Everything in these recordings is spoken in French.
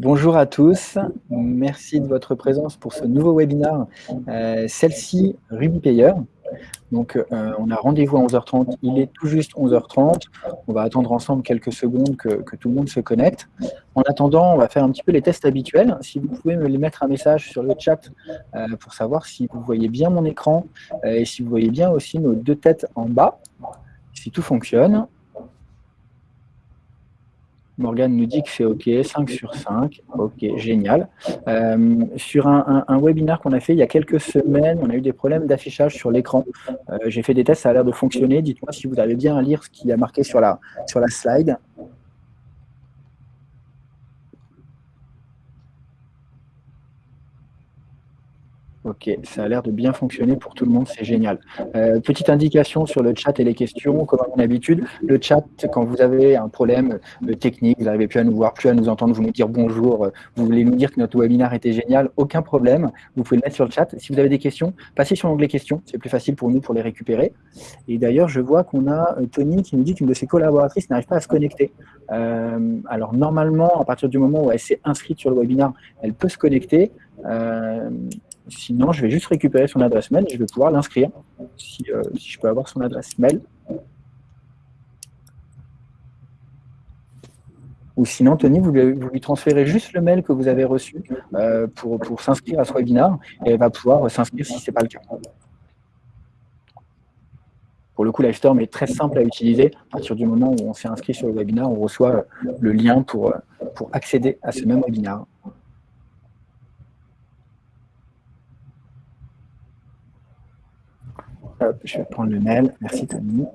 Bonjour à tous, merci de votre présence pour ce nouveau webinaire, euh, celle-ci RubyPayer. Donc euh, on a rendez-vous à 11h30, il est tout juste 11h30, on va attendre ensemble quelques secondes que, tout le monde se connecte. En attendant, on va faire un petit peu les tests habituels. Si vous pouvez me mettre un message sur le chat euh, pour savoir si vous voyez bien mon écran et si vous voyez bien aussi nos deux têtes en bas, si tout fonctionne. Morgane nous dit que c'est OK, 5 sur 5. OK, génial. Euh, sur un, webinaire qu'on a fait il y a quelques semaines, on a eu des problèmes d'affichage sur l'écran. Euh, j'ai fait des tests, ça a l'air de fonctionner. Dites-moi si vous avez bien à lire ce qui a marqué sur la slide. Ok, ça a l'air de bien fonctionner pour tout le monde, c'est génial. Euh, petite indication sur le chat et les questions, comme à mon habitude, le chat, quand vous avez un problème euh, technique, vous n'arrivez plus à nous voir, plus à nous entendre, vous nous dire bonjour, euh, vous voulez nous dire que notre webinaire était génial, aucun problème, vous pouvez le mettre sur le chat. Si vous avez des questions, passez sur l'onglet questions, c'est plus facile pour nous pour les récupérer. Et d'ailleurs, je vois qu'on a Tony qui nous dit qu'une de ses collaboratrices n'arrive pas à se connecter. alors normalement, à partir du moment où elle s'est inscrite sur le webinaire, elle peut se connecter. Sinon, je vais juste récupérer son adresse mail et je vais pouvoir l'inscrire, si, euh, je peux avoir son adresse mail. Ou sinon, Tony, vous lui, transférez juste le mail que vous avez reçu euh, pour, s'inscrire à ce webinaire et elle va pouvoir s'inscrire si ce n'est pas le cas. Pour le coup, Livestorm est très simple à utiliser. À partir du moment où on s'est inscrit sur le webinaire, on reçoit le lien pour, pour accéder à ce même webinaire. Je vais prendre le mail. Merci Tony.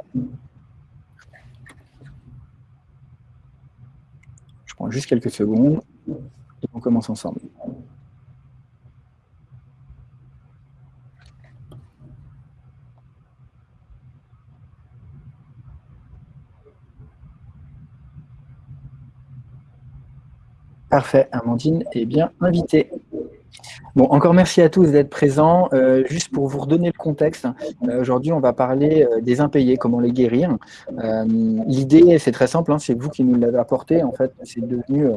Je prends juste quelques secondes et on commence ensemble. Parfait, Amandine est bien invitée. Bon, encore merci à tous d'être présents. Euh, juste pour vous redonner le contexte, euh, aujourd'hui on va parler euh, des impayés, comment les guérir. L'idée, c'est très simple, hein, c'est vous qui nous l'avez apporté. En fait, c'est devenu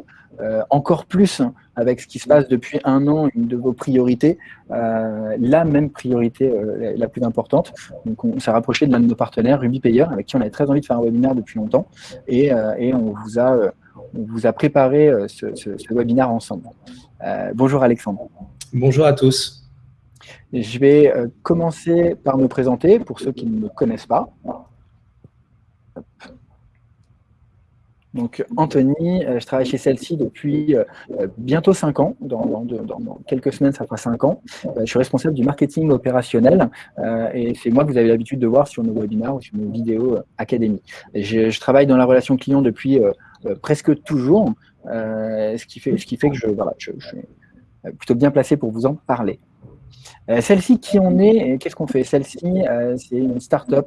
encore plus avec ce qui se passe depuis un an, une de vos priorités, la même priorité la plus importante. Donc, on s'est rapproché de l'un de nos partenaires, RubyPayer, avec qui on avait très envie de faire un webinaire depuis longtemps, et, on vous a on vous a préparé ce webinaire ensemble. Bonjour Alexandre. Bonjour à tous. Je vais euh, commencer par me présenter pour ceux qui ne me connaissent pas. Donc, Anthony, euh, je travaille chez celle-ci depuis euh, bientôt 5 ans. Dans, quelques semaines, ça fera 5 ans. je suis responsable du marketing opérationnel et c'est moi que vous avez l'habitude de voir sur nos webinaires ou sur nos vidéos académiques. Je, travaille dans la relation client depuis presque toujours, ce, qui fait, ce qui fait que je, je euh, plutôt bien placé pour vous en parler. Euh, celle-ci, qui on est Qu'est-ce qu'on fait? Celle-ci, euh, c'est une start-up.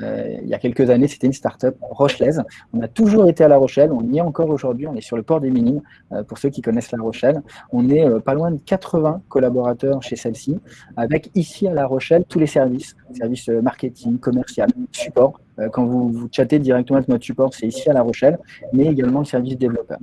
il y a quelques années, c'était une start-up rochelaise. On a toujours été à La Rochelle. On y est encore aujourd'hui. On est sur le port des Minimes, pour ceux qui connaissent La Rochelle. On est pas loin de 80 collaborateurs chez celle-ci, avec ici à La Rochelle tous les services. Services marketing, commercial, support. quand vous, vous chattez directement avec notre support, c'est ici à La Rochelle, mais également le service développeur.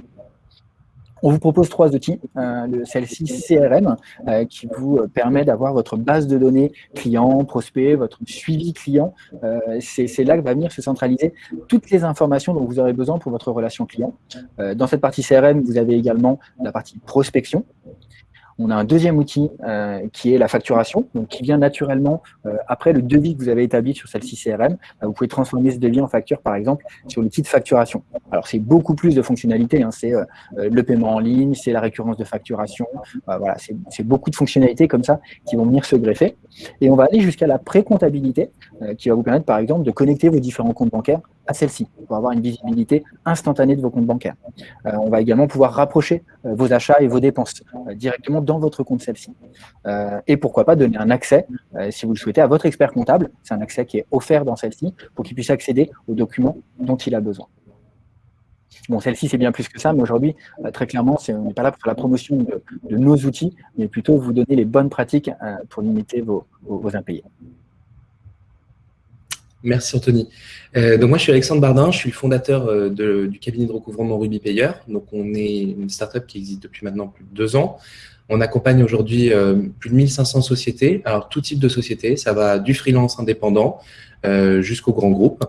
On vous propose trois outils. Euh, Celle-ci, CRM, euh, qui vous euh, permet d'avoir votre base de données client, prospect, votre suivi client. Euh, C'est là que va venir se centraliser toutes les informations dont vous aurez besoin pour votre relation client. dans cette partie CRM, vous avez également la partie prospection, on a un deuxième outil euh, qui est la facturation, donc qui vient naturellement euh, après le devis que vous avez établi sur celle-ci CRM. Euh, vous pouvez transformer ce devis en facture, par exemple, sur l'outil de facturation. Alors, c'est beaucoup plus de fonctionnalités. Hein. c'est le paiement en ligne, c'est la récurrence de facturation. voilà, c'est beaucoup de fonctionnalités comme ça qui vont venir se greffer. Et on va aller jusqu'à la pré-comptabilité, qui va vous permettre, par exemple, de connecter vos différents comptes bancaires à celle-ci, pour avoir une visibilité instantanée de vos comptes bancaires. Euh, on va également pouvoir rapprocher euh, vos achats et vos dépenses euh, directement dans votre compte celle-ci. et pourquoi pas donner un accès, si vous le souhaitez, à votre expert comptable. C'est un accès qui est offert dans celle-ci pour qu'il puisse accéder aux documents dont il a besoin. Bon, celle-ci, c'est bien plus que ça, mais aujourd'hui, très clairement, on n'est pas là pour faire la promotion de, nos outils, mais plutôt vous donner les bonnes pratiques pour limiter vos impayés. Merci Anthony. Euh, donc moi je suis Alexandre Bardin, je suis le fondateur euh, du cabinet de recouvrement Ruby Payer. Donc on est une startup qui existe depuis maintenant plus de deux ans. On accompagne aujourd'hui euh, plus de 1500 sociétés, alors tout type de sociétés, ça va du freelance indépendant jusqu'au grand groupe.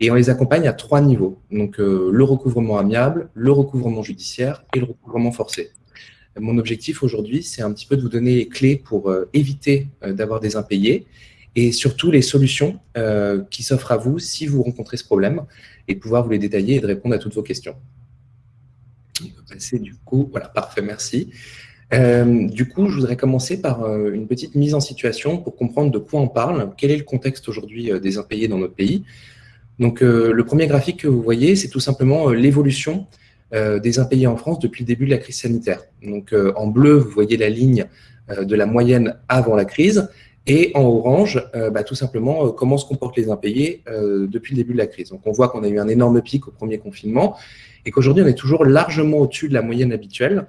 Et on les accompagne à trois niveaux. Donc le recouvrement amiable, le recouvrement judiciaire et le recouvrement forcé. Mon objectif aujourd'hui, c'est un petit peu de vous donner les clés pour éviter d'avoir des impayés et surtout les solutions euh, qui s'offrent à vous si vous rencontrez ce problème et pouvoir vous les détailler et de répondre à toutes vos questions. On du coup, voilà, parfait, merci. Euh, du coup, je voudrais commencer par euh, une petite mise en situation pour comprendre de quoi on parle, quel est le contexte aujourd'hui des impayés dans notre pays? Donc, le premier graphique que vous voyez, c'est tout simplement l'évolution des impayés en France depuis le début de la crise sanitaire. Donc, en bleu, vous voyez la ligne de la moyenne avant la crise, et en orange, euh, bah, tout simplement, euh, comment se comportent les impayés euh, depuis le début de la crise. Donc, on voit qu'on a eu un énorme pic au premier confinement et qu'aujourd'hui, on est toujours largement au-dessus de la moyenne habituelle,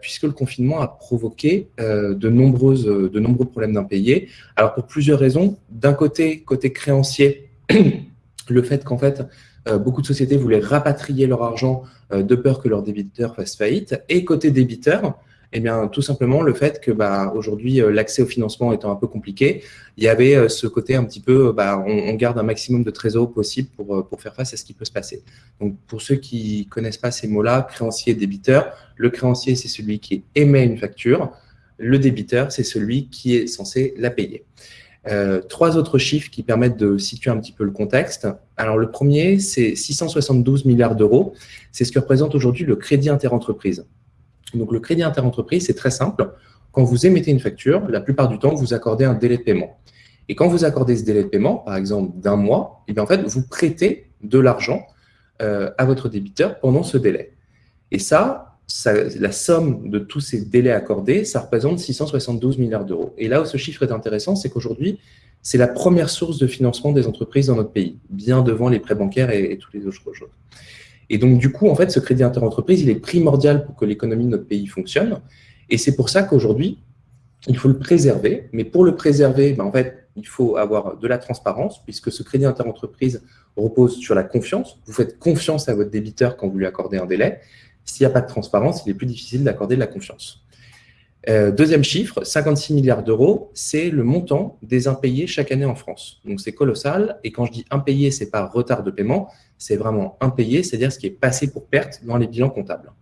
puisque le confinement a provoqué de, de nombreux problèmes d'impayés. Alors, pour plusieurs raisons. D'un côté, côté créancier, le fait qu'en fait, beaucoup de sociétés voulaient rapatrier leur argent de peur que leur débiteur fasse faillite. Et côté débiteur, eh bien, tout simplement le fait que bah, aujourd'hui, euh, l'accès au financement étant un peu compliqué, il y avait euh, ce côté un petit peu, bah, on, garde un maximum de trésor possible pour, euh, pour faire face à ce qui peut se passer. Donc, pour ceux qui connaissent pas ces mots-là, créancier et débiteur, le créancier, c'est celui qui émet une facture. Le débiteur, c'est celui qui est censé la payer. trois autres chiffres qui permettent de situer un petit peu le contexte. Alors, le premier, c'est 672 milliards d'euros. C'est ce que représente aujourd'hui le crédit interentreprise. Donc, le crédit interentreprise, c'est très simple. Quand vous émettez une facture, la plupart du temps, vous accordez un délai de paiement. Et quand vous accordez ce délai de paiement, par exemple d'un mois, et eh bien en fait, vous prêtez de l'argent euh, à votre débiteur pendant ce délai. Et ça, la somme de tous ces délais accordés, ça représente 672 milliards d'euros. Et là où ce chiffre est intéressant, c'est qu'aujourd'hui, c'est la première source de financement des entreprises dans notre pays, bien devant les prêts bancaires et, et tous les autres choses. Et donc, du coup, en fait, ce crédit interentreprise, il est primordial pour que l'économie de notre pays fonctionne. Et c'est pour ça qu'aujourd'hui, il faut le préserver. Mais pour le préserver, ben, en fait, il faut avoir de la transparence, puisque ce crédit interentreprise repose sur la confiance. Vous faites confiance à votre débiteur quand vous lui accordez un délai. S'il n'y a pas de transparence, il est plus difficile d'accorder de la confiance. Euh, deuxième chiffre, 56 milliards d'euros, c'est le montant des impayés chaque année en France. Donc c'est colossal. Et quand je dis impayé, c'est pas retard de paiement, c'est vraiment impayé, c'est-à-dire ce qui est passé pour perte dans les bilans comptables.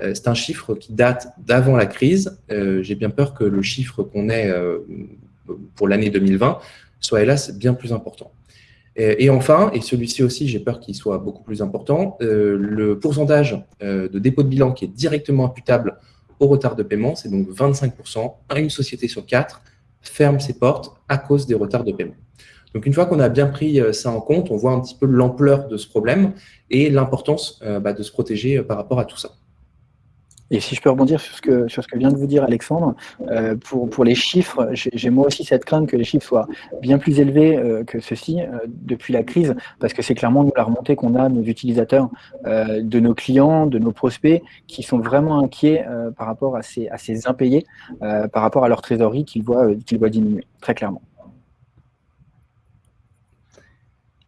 Euh, c'est un chiffre qui date d'avant la crise. Euh, j'ai bien peur que le chiffre qu'on ait pour l'année 2020 soit hélas bien plus important. Et enfin, et celui-ci aussi, j'ai peur qu'il soit beaucoup plus important, le pourcentage de dépôt de bilan qui est directement imputable au retard de paiement, c'est donc 25%. Une société sur quatre ferme ses portes à cause des retards de paiement. Donc, une fois qu'on a bien pris euh, ça en compte, on voit un petit peu l'ampleur de ce problème et l'importance euh, bah, de se protéger euh, par rapport à tout ça. Et si je peux rebondir sur ce que, sur ce que vient de vous dire Alexandre, euh, pour, pour les chiffres, j'ai moi aussi cette crainte que les chiffres soient bien plus élevés euh, que ceci euh, depuis la crise, parce que c'est clairement la remontée qu'on a nos utilisateurs, de nos clients, de nos prospects, qui sont vraiment inquiets par rapport à ces, à ces impayés, par rapport à leur trésorerie qu'ils voient, qu'ils voient diminuer, très clairement.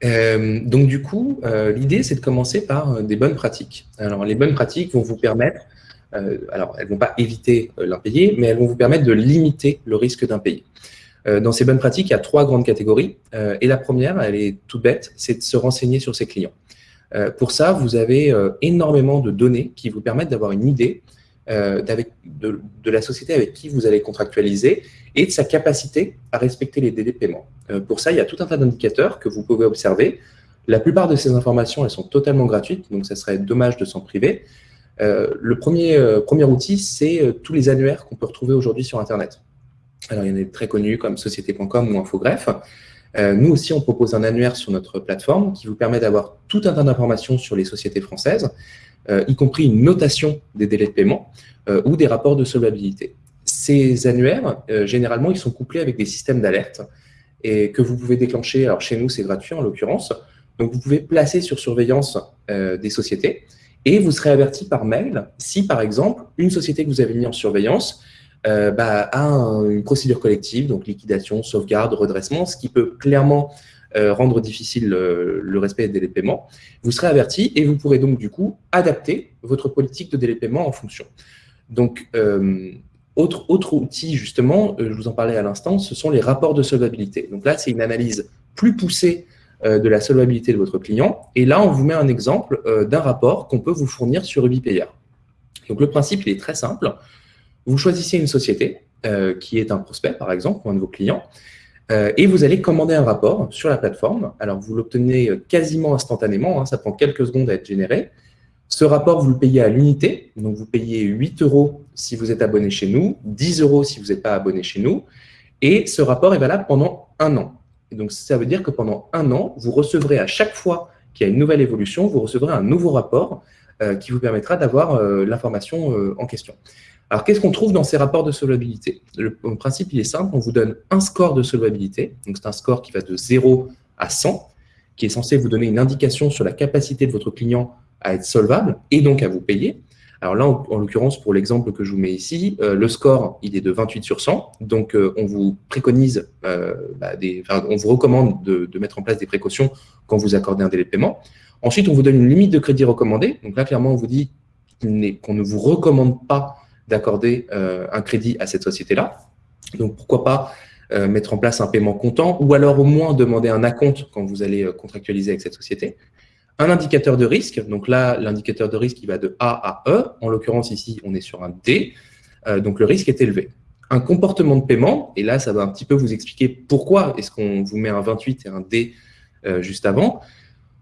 donc du coup, l'idée c'est de commencer par des bonnes pratiques. Alors les bonnes pratiques vont vous permettre euh, alors, elles ne vont pas éviter euh, l'impayé, mais elles vont vous permettre de limiter le risque d'impayé. Euh, dans ces bonnes pratiques, il y a trois grandes catégories. et la première, elle est toute bête, c'est de se renseigner sur ses clients. pour ça, vous avez énormément de données qui vous permettent d'avoir une idée de, la société avec qui vous allez contractualiser et de sa capacité à respecter les délais de paiement. pour ça, il y a tout un tas d'indicateurs que vous pouvez observer. La plupart de ces informations, elles sont totalement gratuites, donc ça serait dommage de s'en priver. Euh, le premier, euh, premier outil, c'est euh, tous les annuaires qu'on peut retrouver aujourd'hui sur Internet. Alors, il y en a des très connus comme société.com ou Infogreffe. nous aussi, on propose un annuaire sur notre plateforme qui vous permet d'avoir tout un tas d'informations sur les sociétés françaises, y compris une notation des délais de paiement ou des rapports de solvabilité. Ces annuaires, généralement, ils sont couplés avec des systèmes d'alerte et que vous pouvez déclencher. Alors, chez nous, c'est gratuit en l'occurrence. Donc, vous pouvez placer sur surveillance des sociétés et vous serez averti par mail si, par exemple, une société que vous avez mis en surveillance euh, bah, a une procédure collective, donc liquidation, sauvegarde, redressement, ce qui peut clairement rendre difficile le respect des délais de paiement, vous serez averti et vous pourrez donc du coup adapter votre politique de délai de paiement en fonction. Donc, autre, autre outil, justement, je vous en parlais à l'instant, ce sont les rapports de solvabilité. Donc là, c'est une analyse plus poussée de la solvabilité de votre client. Et là, on vous met un exemple d'un rapport qu'on peut vous fournir sur UbiPayer. Donc, le principe, il est très simple. Vous choisissez une société qui est un prospect, par exemple, ou un de vos clients, euh, et vous allez commander un rapport sur la plateforme. Alors, vous l'obtenez quasiment instantanément, hein, ça prend quelques secondes à être généré. Ce rapport, vous le payez à l'unité, donc vous payez 8 euros si vous êtes abonné chez nous, 10 euros si vous n'êtes pas abonné chez nous, et ce rapport est valable pendant un an. Donc, ça veut dire que pendant un an, vous recevrez à chaque fois qu'il y a une nouvelle évolution, vous recevrez un nouveau rapport euh, qui vous permettra d'avoir euh, l'information en question. Alors, qu'est-ce qu'on trouve dans ces rapports de solvabilité? Le principe, il est simple, on vous donne un score de solvabilité, donc c'est un score qui va de 0 à 100, qui est censé vous donner une indication sur la capacité de votre client à être solvable et donc à vous payer. Alors là, en, l'occurrence, pour l'exemple que je vous mets ici, euh, le score, il est de 28 sur 100. Donc, euh, on vous préconise, euh, bah, on vous recommande de, de, mettre en place des précautions quand vous accordez un délai de paiement. Ensuite, on vous donne une limite de crédit recommandée. Donc là, clairement, on vous dit qu'on ne vous recommande pas d'accorder un crédit à cette société-là. Donc, pourquoi pas mettre en place un paiement comptant ou alors au moins demander un acompte quand vous allez contractualiser avec cette société. Un indicateur de risque. Donc là, l'indicateur de risque, il va de A à E. En l'occurrence, ici, on est sur un D. donc, le risque est élevé. Un comportement de paiement, et là, ça va un petit peu vous expliquer pourquoi est-ce qu'on vous met un 28 et un D juste avant.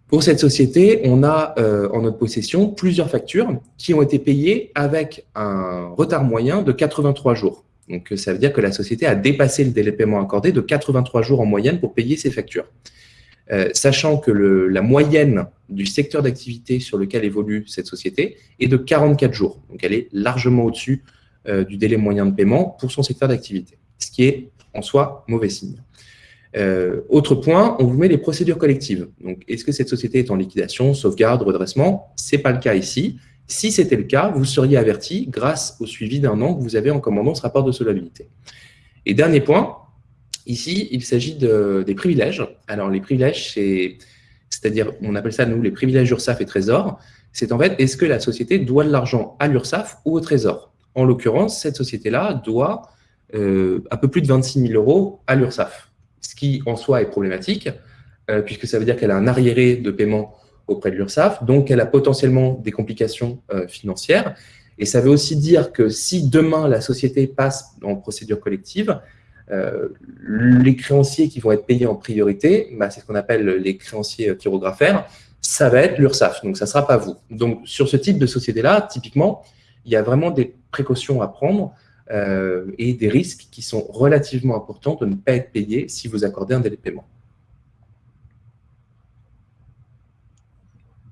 Pour cette société, on a euh, en notre possession plusieurs factures qui ont été payées avec un retard moyen de 83 jours. Donc, ça veut dire que la société a dépassé le délai de paiement accordé de 83 jours en moyenne pour payer ses factures. Euh, sachant que la moyenne du secteur d'activité sur lequel évolue cette société est de 44 jours. Donc, elle est largement au-dessus euh, du délai moyen de paiement pour son secteur d'activité, ce qui est en soi mauvais signe. Euh, autre point, on vous met les procédures collectives. Donc, est-ce que cette société est en liquidation, sauvegarde, redressement? Ce n'est pas le cas ici. Si c'était le cas, vous seriez averti grâce au suivi d'un an que vous avez en commandant ce rapport de solvabilité. Et dernier point, ici, il s'agit de, des privilèges. Alors, les privilèges, c'est-à-dire, on appelle ça, nous, les privilèges URSAF et Trésor. C'est en fait, est-ce que la société doit de l'argent à l'URSAF ou au Trésor? En l'occurrence, cette société-là doit euh, un peu plus de 26 000 euros à l'URSAF ce qui en soi est problématique, euh, puisque ça veut dire qu'elle a un arriéré de paiement auprès de l'URSSAF, donc elle a potentiellement des complications euh, financières. Et ça veut aussi dire que si demain la société passe en procédure collective, euh, les créanciers qui vont être payés en priorité, bah, c'est ce qu'on appelle les créanciers chirographaires, ça va être l'URSSAF, donc ça ne sera pas vous. Donc sur ce type de société-là, typiquement, il y a vraiment des précautions à prendre euh, et des risques qui sont relativement importants de ne pas être payés si vous accordez un délai de paiement.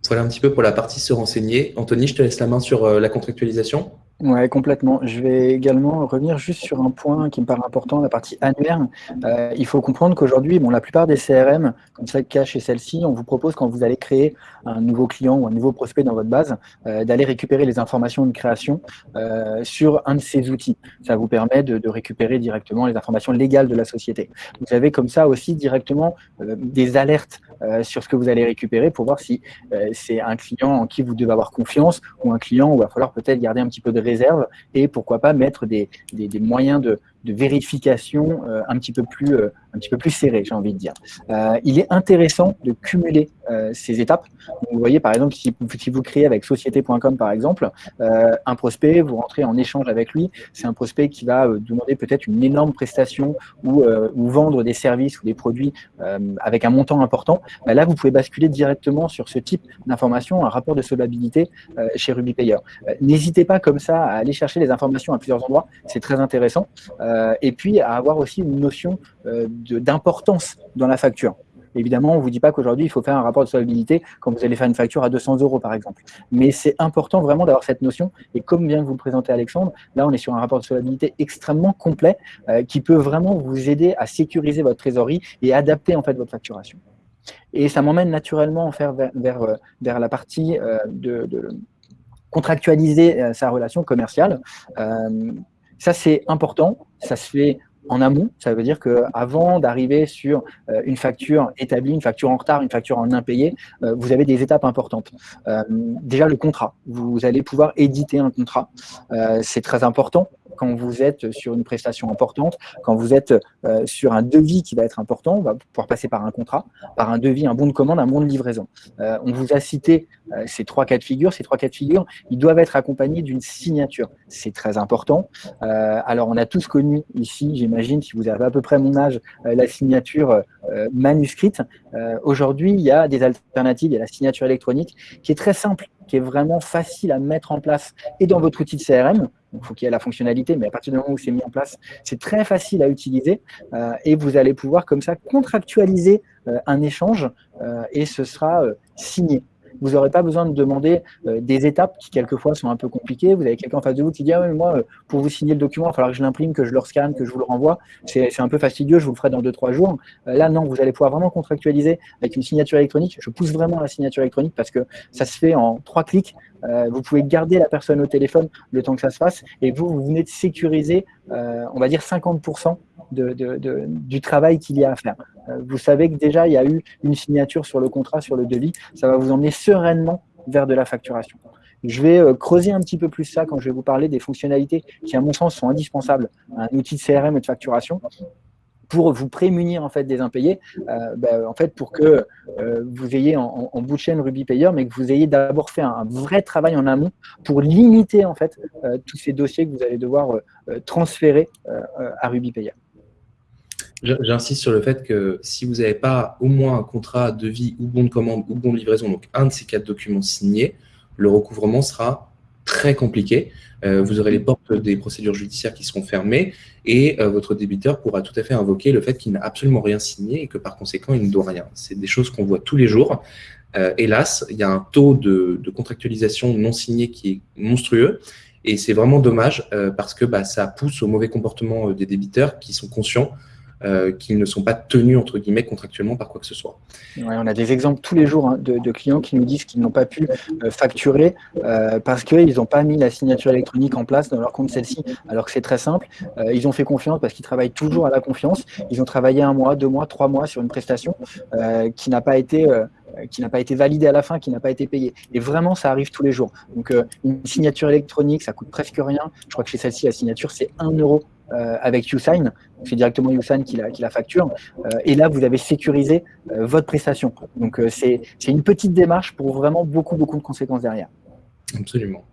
Voilà un petit peu pour la partie se renseigner. Anthony, je te laisse la main sur euh, la contractualisation. Oui, complètement. Je vais également revenir juste sur un point qui me paraît important, la partie annuaire. Euh, il faut comprendre qu'aujourd'hui, bon, la plupart des CRM, comme ça, Cash et celle-ci, on vous propose quand vous allez créer un nouveau client ou un nouveau prospect dans votre base, euh, d'aller récupérer les informations de création euh, sur un de ces outils. Ça vous permet de, de, récupérer directement les informations légales de la société. Vous avez comme ça aussi directement des alertes sur ce que vous allez récupérer pour voir si c'est un client en qui vous devez avoir confiance ou un client où il va falloir peut-être garder un petit peu de réserve et pourquoi pas mettre des, moyens de, de vérification euh, un, petit peu plus, euh, un petit peu plus serré, j'ai envie de dire. Euh, il est intéressant de cumuler ces étapes. vous voyez, par exemple, si, vous créez avec société.com, par exemple, un prospect, vous rentrez en échange avec lui, c'est un prospect qui va demander peut-être une énorme prestation ou, vendre des services ou des produits avec un montant important. Bah là, vous pouvez basculer directement sur ce type d'information, un rapport de solvabilité chez RubyPayer. N'hésitez pas comme ça à aller chercher les informations à plusieurs endroits, c'est très intéressant. Euh, et puis à avoir aussi une notion euh, d'importance dans la facture. Évidemment, on ne vous dit pas qu'aujourd'hui, il faut faire un rapport de solvabilité quand vous allez faire une facture à 200 euros, par exemple. Mais c'est important vraiment d'avoir cette notion. Et comme vient de vous le présenter Alexandre, là, on est sur un rapport de solvabilité extrêmement complet euh, qui peut vraiment vous aider à sécuriser votre trésorerie et adapter en fait votre facturation. Et ça m'emmène naturellement vers, vers, vers, la partie de, de, contractualiser sa relation commerciale. Ça, c'est important. Ça se fait en amont, ça veut dire qu'avant d'arriver sur euh, une facture établie, une facture en retard, une facture en impayé, euh, vous avez des étapes importantes. Euh, déjà, le contrat. Vous allez pouvoir éditer un contrat. C'est très important quand vous êtes sur une prestation importante, quand vous êtes sur un devis qui va être important, on va pouvoir passer par un contrat, par un devis, un bon de commande, un bon de livraison. On vous a cité ces trois cas de figure. Ces trois cas de figure, ils doivent être accompagnés d'une signature. C'est très important. alors, on a tous connu ici, j'imagine, si vous avez à peu près mon âge, la signature manuscrite. Aujourd'hui, il y a des alternatives. Il y a la signature électronique qui est très simple qui est vraiment facile à mettre en place et dans votre outil de CRM. Il faut qu'il y ait la fonctionnalité, mais à partir du moment où c'est mis en place, c'est très facile à utiliser euh, et vous allez pouvoir comme ça contractualiser euh, un échange euh, et ce sera signé vous n'aurez pas besoin de demander euh, des étapes qui quelquefois sont un peu compliquées. Vous avez quelqu'un en face de vous qui dit ah, moi, euh, pour vous signer le document, il va falloir que je l'imprime, que je le scanne, que je vous le renvoie. C'est un peu fastidieux, je vous le ferai dans 2-3 jours. Euh, là, non, vous allez pouvoir vraiment contractualiser avec une signature électronique. Je pousse vraiment la signature électronique parce que ça se fait en trois clics. vous pouvez garder la personne au téléphone le temps que ça se fasse et vous, vous venez de sécuriser, on va dire 50% du travail qu'il y a à faire. Euh, vous savez que déjà, il y a eu une signature sur le contrat, sur le devis. Ça va vous emmener sereinement vers de la facturation. Je vais euh, creuser un petit peu plus ça quand je vais vous parler des fonctionnalités qui, à mon sens, sont indispensables à un outil de CRM et de facturation pour vous prémunir en fait des impayés, euh, ben, en fait pour que vous ayez en, bout de chaîne Ruby Payer, mais que vous ayez d'abord fait un, vrai travail en amont pour limiter en fait tous ces dossiers que vous allez devoir transférer à Ruby Payer. J'insiste sur le fait que si vous n'avez pas au moins un contrat de vie ou bon de commande ou bon de livraison, donc un de ces quatre documents signés, le recouvrement sera très compliqué. Euh, vous aurez les portes des procédures judiciaires qui seront fermées et euh, votre débiteur pourra tout à fait invoquer le fait qu'il n'a absolument rien signé et que par conséquent, il ne doit rien. C'est des choses qu'on voit tous les jours. Euh, hélas, il y a un taux de, contractualisation non signé qui est monstrueux et c'est vraiment dommage parce que bah, ça pousse au mauvais comportement des débiteurs qui sont conscients euh, qu'ils ne sont pas tenus, entre guillemets, contractuellement par quoi que ce soit. on a des exemples tous les jours hein, de, clients qui nous disent qu'ils n'ont pas pu euh, facturer euh, parce qu'ils n'ont pas mis la signature électronique en place dans leur compte celle-ci, alors que c'est très simple. ils ont fait confiance parce qu'ils travaillent toujours à la confiance. Ils ont travaillé un mois, deux mois, trois mois sur une prestation qui n'a pas été qui n'a pas été validée à la fin, qui n'a pas été payée. Et vraiment, ça arrive tous les jours. Donc, une signature électronique, ça coûte presque rien. Je crois que chez celle-ci, la signature, c'est 1 euro euh, avec YouSign, c'est directement YouSign qui la, facture, euh, et là vous avez sécurisé euh, votre prestation. Donc c'est une petite démarche pour vraiment beaucoup, beaucoup de conséquences derrière. Absolument.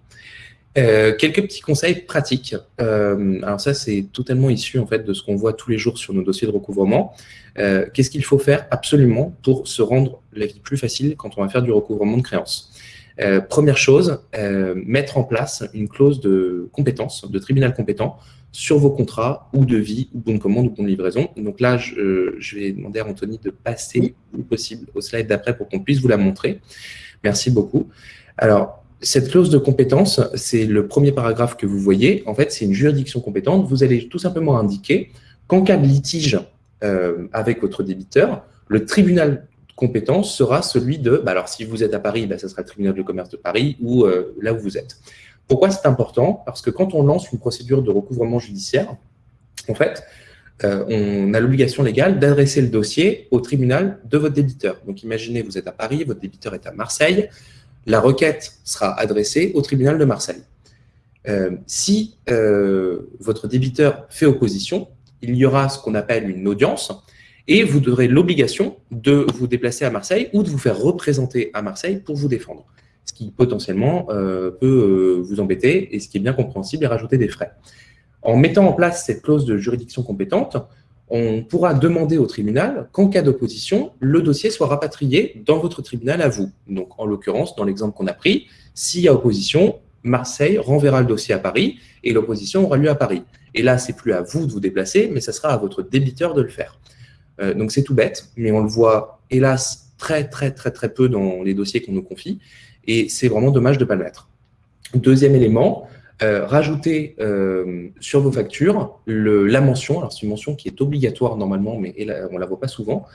quelques petits conseils pratiques. alors ça, c'est totalement issu en fait de ce qu'on voit tous les jours sur nos dossiers de recouvrement. Qu'est-ce qu'il faut faire absolument pour se rendre la vie plus facile quand on va faire du recouvrement de créances? Première chose, mettre en place une clause de compétence, de tribunal compétent, sur vos contrats ou de vie ou bon de commande ou bon de livraison. Donc là, je, vais demander à Anthony de passer le possible au slide d'après pour qu'on puisse vous la montrer. Merci beaucoup. Alors, cette clause de compétence, c'est le premier paragraphe que vous voyez. En fait, c'est une juridiction compétente. Vous allez tout simplement indiquer qu'en cas de litige euh, avec votre débiteur, le tribunal compétent sera celui de, bah alors si vous êtes à Paris, bah, ça sera le tribunal de commerce de Paris ou euh, là où vous êtes. Pourquoi c'est important? Parce que quand on lance une procédure de recouvrement judiciaire, en fait, euh, on a l'obligation légale d'adresser le dossier au tribunal de votre débiteur. Donc imaginez, vous êtes à Paris, votre débiteur est à Marseille, la requête sera adressée au tribunal de Marseille. Euh, si euh, votre débiteur fait opposition, il y aura ce qu'on appelle une audience et vous aurez l'obligation de vous déplacer à Marseille ou de vous faire représenter à Marseille pour vous défendre ce qui potentiellement euh, peut euh, vous embêter et ce qui est bien compréhensible et rajouter des frais. En mettant en place cette clause de juridiction compétente, on pourra demander au tribunal qu'en cas d'opposition, le dossier soit rapatrié dans votre tribunal à vous. Donc, en l'occurrence, dans l'exemple qu'on a pris, s'il y a opposition, Marseille renverra le dossier à Paris et l'opposition aura lieu à Paris. Et là, c'est plus à vous de vous déplacer, mais ce sera à votre débiteur de le faire. Euh, donc, c'est tout bête, mais on le voit, hélas, très, très, très, très peu dans les dossiers qu'on nous confie. Et c'est vraiment dommage de ne pas le mettre. Deuxième élément, euh, rajouter euh, sur vos factures la mention, alors c'est une mention qui est obligatoire normalement, mais on ne la voit pas souvent,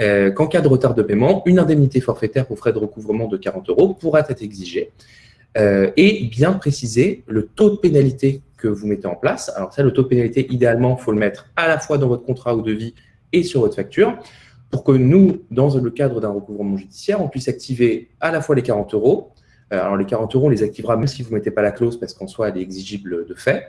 euh, qu'en cas de retard de paiement, une indemnité forfaitaire pour frais de recouvrement de 40 euros pourra être exigée et bien préciser le taux de pénalité que vous mettez en place. Alors ça, le taux de pénalité, idéalement, il faut le mettre à la fois dans votre contrat ou devis et sur votre facture pour que nous, dans le cadre d'un recouvrement judiciaire, on puisse activer à la fois les 40 euros. Euh, alors les 40 euros, on les activera même si vous ne mettez pas la clause parce qu'en soi, elle est exigible de fait.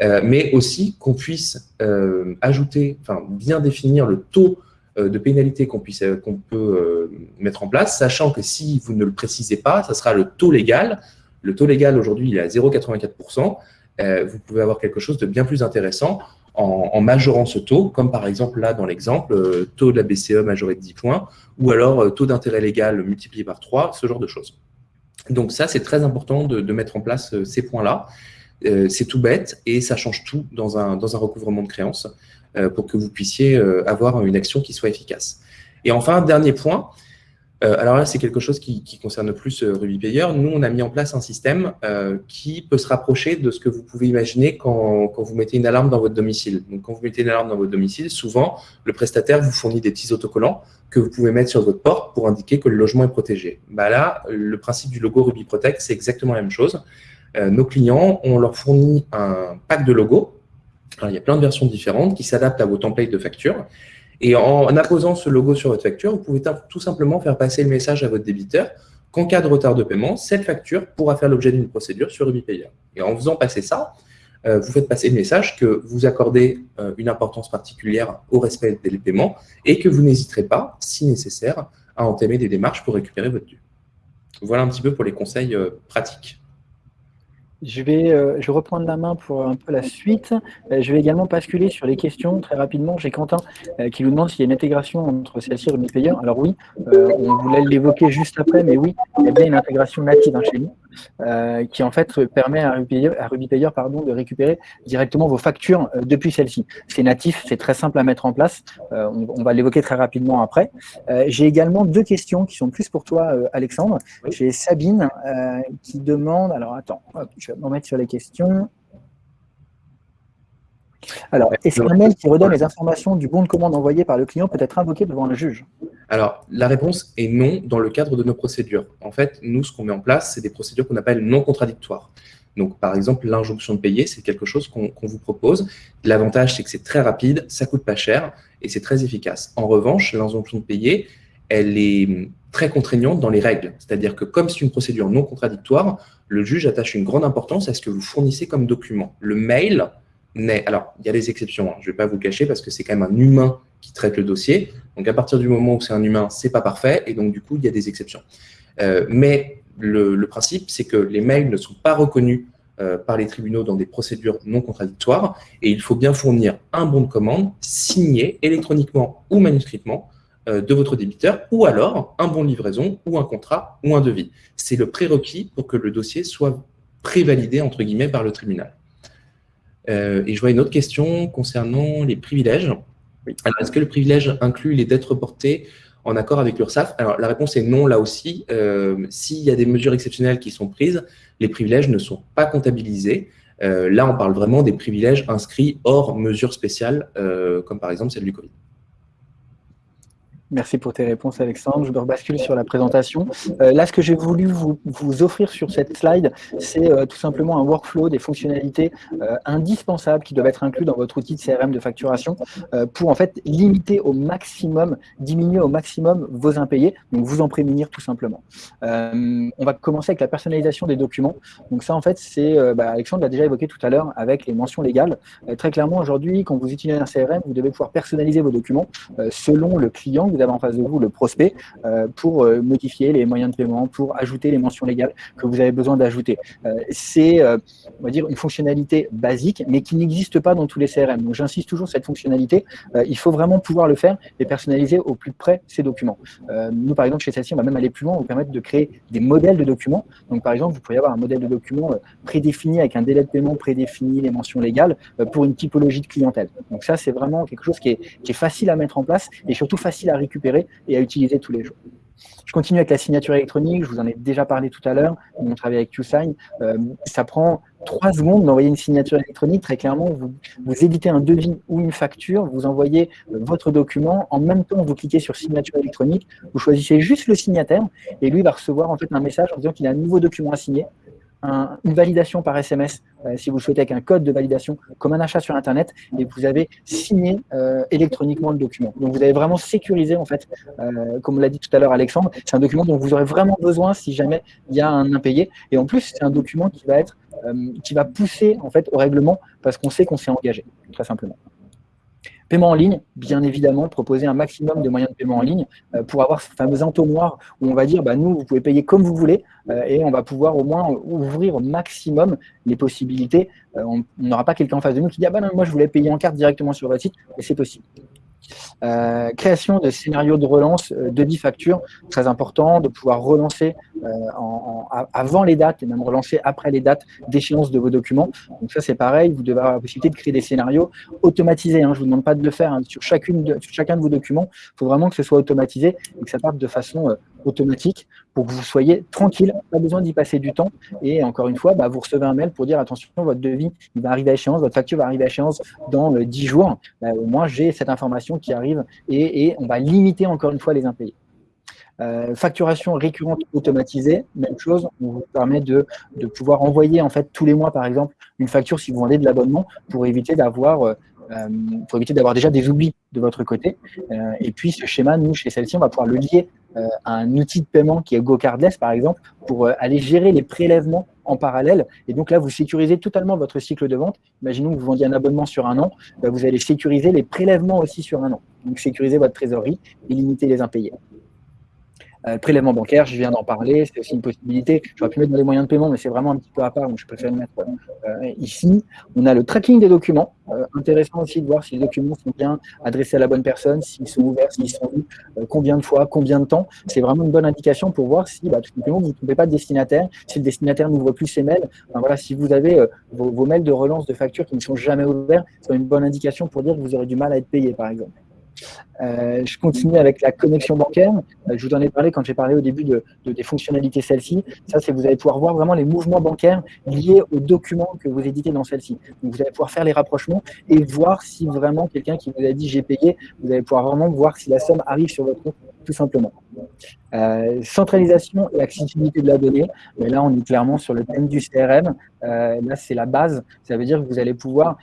Euh, mais aussi qu'on puisse euh, ajouter, enfin bien définir le taux de pénalité qu'on peut mettre en place, sachant que si vous ne le précisez pas, ça sera le taux légal. Le taux légal aujourd'hui, il est à 0,84%. vous pouvez avoir quelque chose de bien plus intéressant en, majorant ce taux, comme par exemple là dans l'exemple, euh, taux de la BCE majoré de 10 points, ou alors euh, taux d'intérêt légal multiplié par 3, ce genre de choses. Donc ça, c'est très important de, mettre en place euh, ces points-là. c'est tout bête et ça change tout dans un, dans un recouvrement de créances pour que vous puissiez avoir une action qui soit efficace. Et enfin, dernier point, euh, alors là, c'est quelque chose qui, concerne plus euh, Ruby Payer. Nous, on a mis en place un système euh, qui peut se rapprocher de ce que vous pouvez imaginer quand, vous mettez une alarme dans votre domicile. Donc, quand vous mettez une alarme dans votre domicile, souvent, le prestataire vous fournit des petits autocollants que vous pouvez mettre sur votre porte pour indiquer que le logement est protégé. Bah là, le principe du logo Ruby Protect, c'est exactement la même chose. nos clients, on leur fournit un pack de logos. il y a plein de versions différentes qui s'adaptent à vos templates de facture. Et en apposant ce logo sur votre facture, vous pouvez tout simplement faire passer le message à votre débiteur qu'en cas de retard de paiement, cette facture pourra faire l'objet d'une procédure sur UbiPayer. Et en faisant passer ça, euh, vous faites passer le message que vous accordez euh, une importance particulière au respect des paiements et que vous n'hésiterez pas, si nécessaire, à entamer des démarches pour récupérer votre dû. Voilà un petit peu pour les conseils euh, pratiques. Je vais, euh, je reprendre la main pour un peu la suite. Euh, je vais également basculer sur les questions très rapidement. J'ai Quentin euh, qui nous demande s'il y a une intégration entre celle-ci et RubyPayer. Alors oui, on voulait l'évoquer juste après, mais oui, il y a bien une intégration native hein, chez nous. Euh, qui en fait permet à RubyPayer, à pardon, de récupérer directement vos factures euh, depuis celle-ci. C'est natif, c'est très simple à mettre en place. Euh, on, va l'évoquer très rapidement après. J'ai également deux questions qui sont plus pour toi, Alexandre. J'ai Sabine qui demande, alors attends, je vais me remettre sur les questions. Alors, est-ce qu'un mail qui redonne les informations du bon de commande envoyé par le client peut être invoqué devant le juge? Alors, la réponse est non dans le cadre de nos procédures. En fait, nous, ce qu'on met en place, c'est des procédures qu'on appelle non contradictoires. Donc, par exemple, l'injonction de payer, c'est quelque chose qu'on vous propose. L'avantage, c'est que c'est très rapide, ça coûte pas cher et c'est très efficace. En revanche, l'injonction de payer, elle est très contraignante dans les règles. C'est-à-dire que comme c'est une procédure non contradictoire, le juge attache une grande importance à ce que vous fournissez comme document. Le mail, alors, il y a des exceptions, hein. je ne vais pas vous cacher parce que c'est quand même un humain qui traite le dossier. Donc, à partir du moment où c'est un humain, ce n'est pas parfait et donc, du coup, il y a des exceptions. Euh, mais le, principe, c'est que les mails ne sont pas reconnus euh, par les tribunaux dans des procédures non contradictoires et il faut bien fournir un bon de commande signé électroniquement ou manuscritement euh, de votre débiteur ou alors un bon de livraison ou un contrat ou un devis. C'est le prérequis pour que le dossier soit prévalidé entre guillemets par le tribunal. Euh, et je vois une autre question concernant les privilèges. est-ce que le privilège inclut les dettes reportées en accord avec l'URSSAF? Alors, la réponse est non, là aussi. Euh, s'il y a des mesures exceptionnelles qui sont prises, les privilèges ne sont pas comptabilisés. Euh, là, on parle vraiment des privilèges inscrits hors mesures spéciales, comme par exemple celle du Covid. Merci pour tes réponses, Alexandre. Je me rebascule sur la présentation. Euh, là, ce que j'ai voulu vous, offrir sur cette slide, c'est euh, tout simplement un workflow, des fonctionnalités euh, indispensables qui doivent être inclus dans votre outil de CRM de facturation pour en fait limiter au maximum, diminuer au maximum vos impayés, donc vous en prémunir tout simplement. on va commencer avec la personnalisation des documents. Donc ça, en fait, c'est, bah, Alexandre l'a déjà évoqué tout à l'heure avec les mentions légales. très clairement, aujourd'hui, quand vous utilisez un CRM, vous devez pouvoir personnaliser vos documents selon le client vous avez en face de vous, le prospect, euh, pour euh, modifier les moyens de paiement, pour ajouter les mentions légales que vous avez besoin d'ajouter. Euh, c'est, on va dire, une fonctionnalité basique, mais qui n'existe pas dans tous les CRM. Donc, j'insiste toujours cette fonctionnalité. il faut vraiment pouvoir le faire et personnaliser au plus près ces documents. nous, par exemple, chez celle-ci, on va même aller plus loin, vous permettre de créer des modèles de documents. Donc, par exemple, vous pourriez avoir un modèle de document prédéfini avec un délai de paiement prédéfini, les mentions légales, pour une typologie de clientèle. Donc, ça, c'est vraiment quelque chose qui est, qui est facile à mettre en place et surtout facile à récupérer et à utiliser tous les jours. Je continue avec la signature électronique, je vous en ai déjà parlé tout à l'heure, on travaille avec QSign. Euh, ça prend trois secondes d'envoyer une signature électronique. Très clairement, vous, vous éditez un devis ou une facture, vous envoyez euh, votre document, en même temps, vous cliquez sur signature électronique, vous choisissez juste le signataire et lui va recevoir en fait un message en disant qu'il a un nouveau document à signer une validation par SMS, euh, si vous le souhaitez, avec un code de validation, comme un achat sur Internet, et vous avez signé euh, électroniquement le document. Donc, vous avez vraiment sécurisé, en fait, euh, comme l'a dit tout à l'heure Alexandre, c'est un document dont vous aurez vraiment besoin si jamais il y a un impayé. Et en plus, c'est un document qui va être, qui va pousser, en fait, au règlement, parce qu'on sait qu'on s'est engagé, très simplement. Paiement en ligne, bien évidemment, proposer un maximum de moyens de paiement en ligne euh, pour avoir ce fameux entonnoir où on va dire, bah, nous, vous pouvez payer comme vous voulez euh, et on va pouvoir au moins ouvrir au maximum les possibilités. Euh, on n'aura pas quelqu'un en face de nous qui dit, ah bah non, moi, je voulais payer en carte directement sur votre site, et c'est possible. Euh, création de scénarios de relance euh, de 10 factures, très important de pouvoir relancer euh, avant les dates et même relancer après les dates d'échéance de vos documents. Donc ça c'est pareil, vous devez avoir la possibilité de créer des scénarios automatisés. Hein. je ne vous demande pas de le faire hein. sur, sur chacun de vos documents. Il faut vraiment que ce soit automatisé et que ça parte de façon automatique pour que vous soyez tranquille, pas besoin d'y passer du temps. Et encore une fois, bah, vous recevez un mail pour dire attention, votre devis va arriver à échéance, votre facture va arriver à échéance dans 10 jours. Bah, au moins, j'ai cette information qui arrive et, on va limiter encore une fois les impayés. Euh, facturation récurrente automatisée, même chose, on vous permet de, pouvoir envoyer en fait tous les mois par exemple une facture si vous vendez de l'abonnement pour éviter d'avoir euh, euh, pour éviter d'avoir déjà des oublis de votre côté. et puis ce schéma, nous chez celle-ci, on va pouvoir le lier un outil de paiement qui est GoCardless par exemple pour aller gérer les prélèvements en parallèle. Et donc là, vous sécurisez totalement votre cycle de vente. Imaginons que vous vendiez un abonnement sur un an, bah, vous allez sécuriser les prélèvements aussi sur un an. Donc sécuriser votre trésorerie et limiter les impayés. Euh, prélèvement bancaire, je viens d'en parler, c'est aussi une possibilité. J'aurais pu mettre dans les moyens de paiement, mais c'est vraiment un petit peu à part, donc je préfère le mettre euh, ici. On a le tracking des documents. Euh, intéressant aussi de voir si les documents sont bien adressés à la bonne personne, s'ils sont ouverts, s'ils sont vus, combien de fois, combien de temps. C'est vraiment une bonne indication pour voir si bah, tout simplement vous ne trompez pas de destinataire, si le destinataire n'ouvre plus ses mails. voilà, si vous avez vos, vos mails de relance de facture qui ne sont jamais ouverts, c'est une bonne indication pour dire que vous aurez du mal à être payé, par exemple. Euh, je continue avec la connexion bancaire. Euh, je vous en ai parlé quand j'ai parlé au début de, des fonctionnalités celle-ci. Ça, c'est vous allez pouvoir voir vraiment les mouvements bancaires liés aux documents que vous éditez dans celle-ci. Donc, vous allez pouvoir faire les rapprochements et voir si vraiment quelqu'un qui vous a dit j'ai payé, vous allez pouvoir vraiment voir si la somme arrive sur votre compte, tout simplement. Euh, centralisation et accessibilité de la donnée. Mais là, on est clairement sur le thème du CRM. là, c'est la base. Ça veut dire que vous allez pouvoir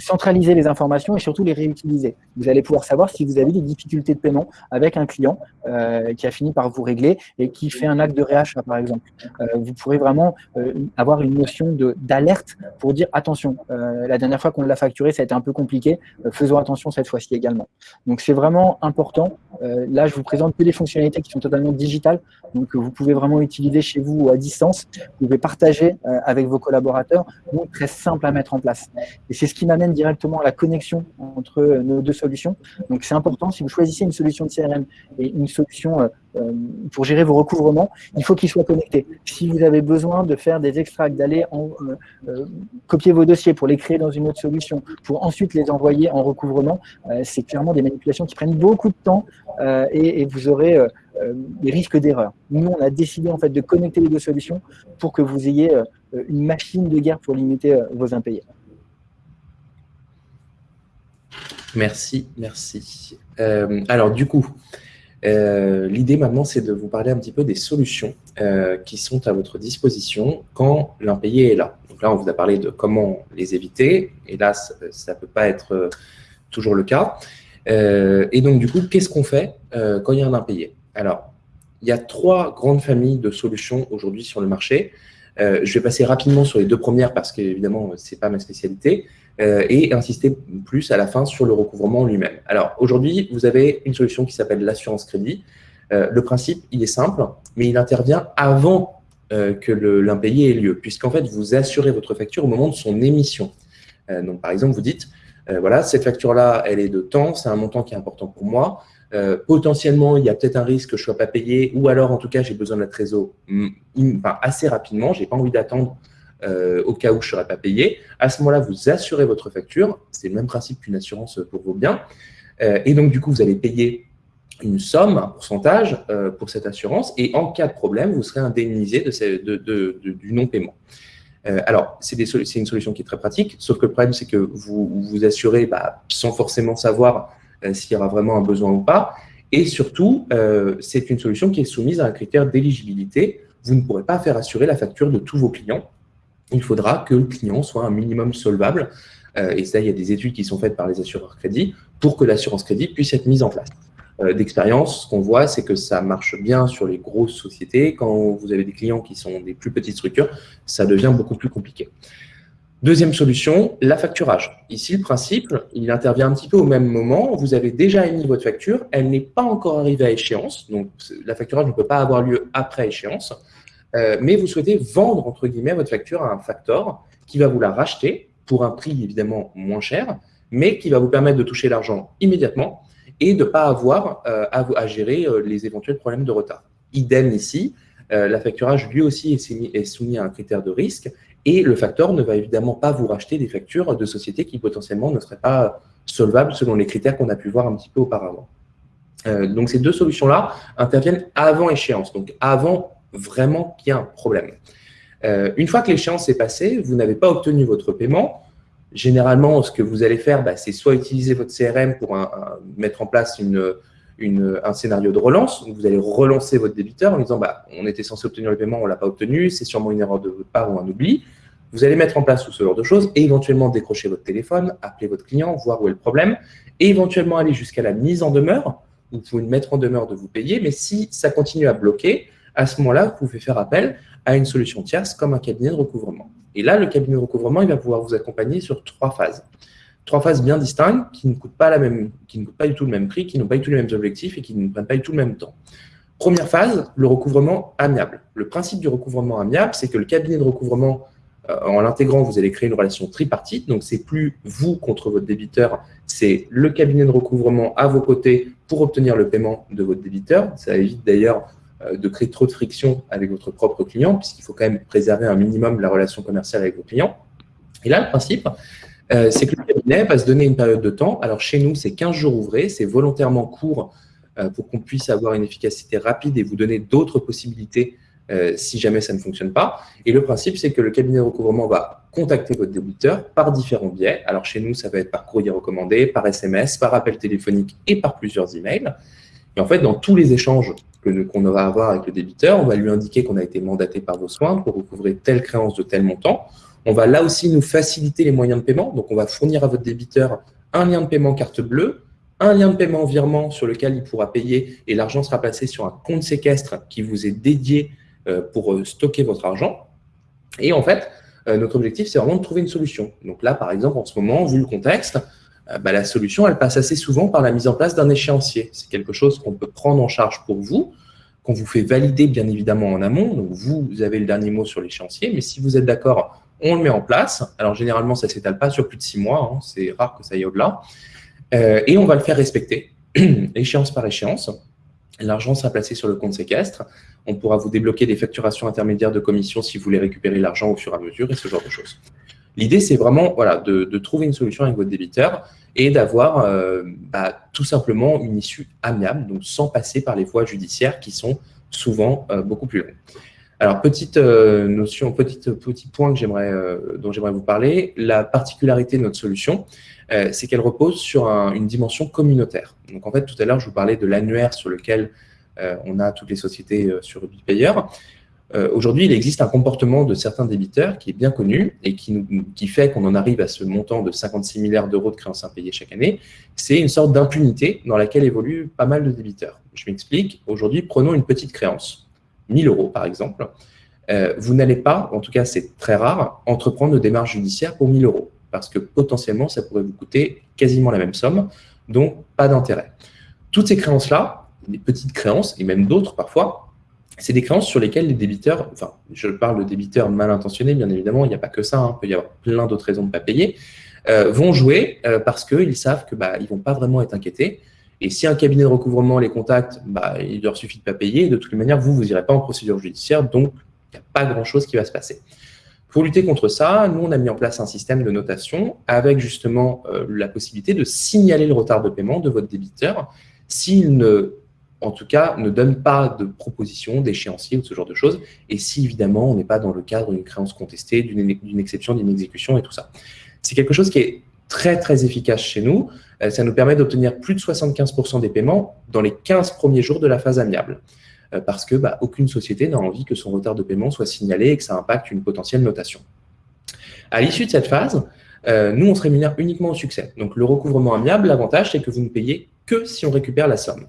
centraliser les informations et surtout les réutiliser. Vous allez pouvoir savoir si vous avez des difficultés de paiement avec un client euh, qui a fini par vous régler et qui fait un acte de réachat, par exemple. Euh, vous pourrez vraiment euh, avoir une notion d'alerte pour dire attention, la dernière fois qu'on l'a facturé, ça a été un peu compliqué, faisons attention cette fois-ci également. Donc c'est vraiment important. là, je vous présente que des fonctionnalités qui sont totalement digitales, donc vous pouvez vraiment utiliser chez vous ou à distance. Vous pouvez partager avec vos collaborateurs, donc très simple à mettre en place. Et c'est ce qui m'amène directement à la connexion entre nos deux solutions. Donc c'est important, si vous choisissez une solution de CRM et une solution euh, euh, pour gérer vos recouvrements, il faut qu'ils soient connectés. Si vous avez besoin de faire des extracts, d'aller euh, copier vos dossiers pour les créer dans une autre solution, pour ensuite les envoyer en recouvrement, c'est clairement des manipulations qui prennent beaucoup de temps et, et, vous aurez des risques d'erreur. Nous, on a décidé en fait de connecter les deux solutions pour que vous ayez une machine de guerre pour limiter vos impayés. Merci, merci. Euh, alors du coup, euh, l'idée maintenant, c'est de vous parler un petit peu des solutions euh, qui sont à votre disposition quand l'impayé est là. Donc là, on vous a parlé de comment les éviter. Hélas, ça ne peut pas être toujours le cas. et donc du coup, qu'est-ce qu'on fait quand il y a un impayé? Alors, il y a trois grandes familles de solutions aujourd'hui sur le marché. je vais passer rapidement sur les deux premières parce qu'évidemment, ce n'est pas ma spécialité. Euh, et insister plus à la fin sur le recouvrement lui-même. Alors, aujourd'hui, vous avez une solution qui s'appelle l'assurance crédit. Euh, le principe, il est simple, mais il intervient avant euh, que l'impayé ait lieu, puisqu'en fait, vous assurez votre facture au moment de son émission. donc, par exemple, vous dites, voilà, cette facture-là, elle est de temps, c'est un montant qui est important pour moi. potentiellement, il y a peut-être un risque que je ne sois pas payé, ou alors, en tout cas, j'ai besoin de la trésor mm, assez rapidement, je n'ai pas envie d'attendre euh, au cas où je ne serais pas payé. À ce moment-là, vous assurez votre facture. C'est le même principe qu'une assurance pour vos biens. Euh, et donc, du coup, vous allez payer une somme, un pourcentage euh, pour cette assurance. Et en cas de problème, vous serez indemnisé de du non-paiement. alors, c'est une solution qui est très pratique, sauf que le problème, c'est que vous vous assurez bah, sans forcément savoir s'il y aura vraiment un besoin ou pas. Et surtout, c'est une solution qui est soumise à un critère d'éligibilité vous ne pourrez pas faire assurer la facture de tous vos clients. Il faudra que le client soit un minimum solvable, euh, et ça, il y a des études qui sont faites par les assureurs crédit, pour que l'assurance crédit puisse être mise en place. Euh, d'expérience, ce qu'on voit, c'est que ça marche bien sur les grosses sociétés. Quand vous avez des clients qui sont des plus petites structures, ça devient beaucoup plus compliqué. Deuxième solution, la facturage. Ici, le principe, il intervient un petit peu au même moment. Vous avez déjà émis votre facture, elle n'est pas encore arrivée à échéance, donc la facturage ne peut pas avoir lieu après échéance, euh, mais vous souhaitez vendre, entre guillemets, votre facture à un facteur qui va vous la racheter pour un prix évidemment moins cher, mais qui va vous permettre de toucher l'argent immédiatement et de ne pas avoir euh, à, gérer euh, les éventuels problèmes de retard. Idem ici, la facturage lui aussi est soumis à un critère de risque et le facteur ne va évidemment pas vous racheter des factures de sociétés qui potentiellement ne seraient pas solvables selon les critères qu'on a pu voir un petit peu auparavant. Donc ces deux solutions-là interviennent avant échéance, donc avant vraiment qu'il y ait un problème. Euh, une fois que l'échéance est passée, vous n'avez pas obtenu votre paiement. Généralement, ce que vous allez faire, bah, c'est soit utiliser votre CRM pour mettre en place une, un scénario de relance. vous allez relancer votre débiteur en disant bah, on était censé obtenir le paiement, on ne l'a pas obtenu, c'est sûrement une erreur de votre part ou un oubli. Vous allez mettre en place tout ce genre de choses et éventuellement décrocher votre téléphone, appeler votre client, voir où est le problème et éventuellement aller jusqu'à la mise en demeure. Vous pouvez mettre en demeure de vous payer, mais si ça continue à bloquer, à ce moment-là, vous pouvez faire appel à une solution tierce comme un cabinet de recouvrement. Et là, le cabinet de recouvrement, il va pouvoir vous accompagner sur trois phases trois phases bien distinctes qui ne coûtent pas, du tout le même prix, qui n'ont pas du tout les mêmes objectifs et qui ne prennent pas du tout le même temps. Première phase, le recouvrement amiable. Le principe du recouvrement amiable, c'est que le cabinet de recouvrement, euh, en l'intégrant, vous allez créer une relation tripartite. Donc, c'est plus vous contre votre débiteur, c'est le cabinet de recouvrement à vos côtés pour obtenir le paiement de votre débiteur. Ça évite d'ailleurs de créer trop de friction avec votre propre client, puisqu'il faut quand même préserver un minimum la relation commerciale avec vos clients. Et là, le principe, euh, c'est que le cabinet va se donner une période de temps. Alors, chez nous, c'est 15 jours ouvrés, c'est volontairement court euh, pour qu'on puisse avoir une efficacité rapide et vous donner d'autres possibilités euh, si jamais ça ne fonctionne pas. Et le principe, c'est que le cabinet de recouvrement va contacter votre débiteur par différents biais. Alors, chez nous, ça va être par courrier recommandé, par SMS, par appel téléphonique et par plusieurs emails. Et en fait, dans tous les échanges qu'on à avoir avec le débiteur, on va lui indiquer qu'on a été mandaté par vos soins pour recouvrer telle créance de tel montant. On va là aussi nous faciliter les moyens de paiement. Donc, on va fournir à votre débiteur un lien de paiement carte bleue, un lien de paiement virement sur lequel il pourra payer et l'argent sera placé sur un compte séquestre qui vous est dédié euh, pour euh, stocker votre argent. Et en fait, euh, notre objectif, c'est vraiment de trouver une solution. Donc là, par exemple, en ce moment, vu le contexte, bah, la solution, elle passe assez souvent par la mise en place d'un échéancier. C'est quelque chose qu'on peut prendre en charge pour vous, qu'on vous fait valider bien évidemment en amont. Donc vous, avez le dernier mot sur l'échéancier, mais si vous êtes d'accord on le met en place. Alors, généralement, ça ne s'étale pas sur plus de six mois. Hein. C'est rare que ça aille au-delà. Euh, et on va le faire respecter, échéance par échéance. L'argent sera placé sur le compte séquestre. On pourra vous débloquer des facturations intermédiaires de commission si vous voulez récupérer l'argent au fur et à mesure et ce genre de choses. L'idée, c'est vraiment voilà, de, trouver une solution avec votre débiteur et d'avoir euh, bah, tout simplement une issue amiable, donc sans passer par les voies judiciaires qui sont souvent euh, beaucoup plus longues. Alors, petite euh, notion, petit, point que dont j'aimerais vous parler, la particularité de notre solution, c'est qu'elle repose sur une dimension communautaire. Donc, en fait, tout à l'heure, je vous parlais de l'annuaire sur lequel on a toutes les sociétés sur UbiPayer. Aujourd'hui, il existe un comportement de certains débiteurs qui est bien connu et qui, fait qu'on en arrive à ce montant de 56 milliards d'euros de créances impayées chaque année. C'est une sorte d'impunité dans laquelle évoluent pas mal de débiteurs. Je m'explique. Aujourd'hui, prenons une petite créance 1000 euros par exemple, euh, vous n'allez pas, en tout cas c'est très rare, entreprendre une démarche judiciaire pour 1000 euros parce que potentiellement ça pourrait vous coûter quasiment la même somme, donc pas d'intérêt. Toutes ces créances-là, des petites créances et même d'autres parfois, c'est des créances sur lesquelles les débiteurs, enfin je parle de débiteurs mal intentionnés bien évidemment, il n'y a pas que ça, hein, il peut y avoir plein d'autres raisons de ne pas payer, euh, vont jouer euh, parce qu'ils savent qu'ils bah, ne vont pas vraiment être inquiétés et si un cabinet de recouvrement les contacte, bah, il leur suffit de pas payer. De toutes les manières, vous, vous n'irez pas en procédure judiciaire, donc il n'y a pas grand-chose qui va se passer. Pour lutter contre ça, nous, on a mis en place un système de notation avec justement euh, la possibilité de signaler le retard de paiement de votre débiteur s'il ne, en tout cas, ne donne pas de proposition, d'échéancier ou ce genre de choses, et si évidemment on n'est pas dans le cadre d'une créance contestée, d'une exception, d'une exécution et tout ça. C'est quelque chose qui est très, très efficace chez nous. Euh, ça nous permet d'obtenir plus de 75% des paiements dans les 15 premiers jours de la phase amiable. parce que bah, aucune société n'a envie que son retard de paiement soit signalé et que ça impacte une potentielle notation. À l'issue de cette phase, nous, on se rémunère uniquement au succès. Donc, le recouvrement amiable, l'avantage, c'est que vous ne payez que si on récupère la somme.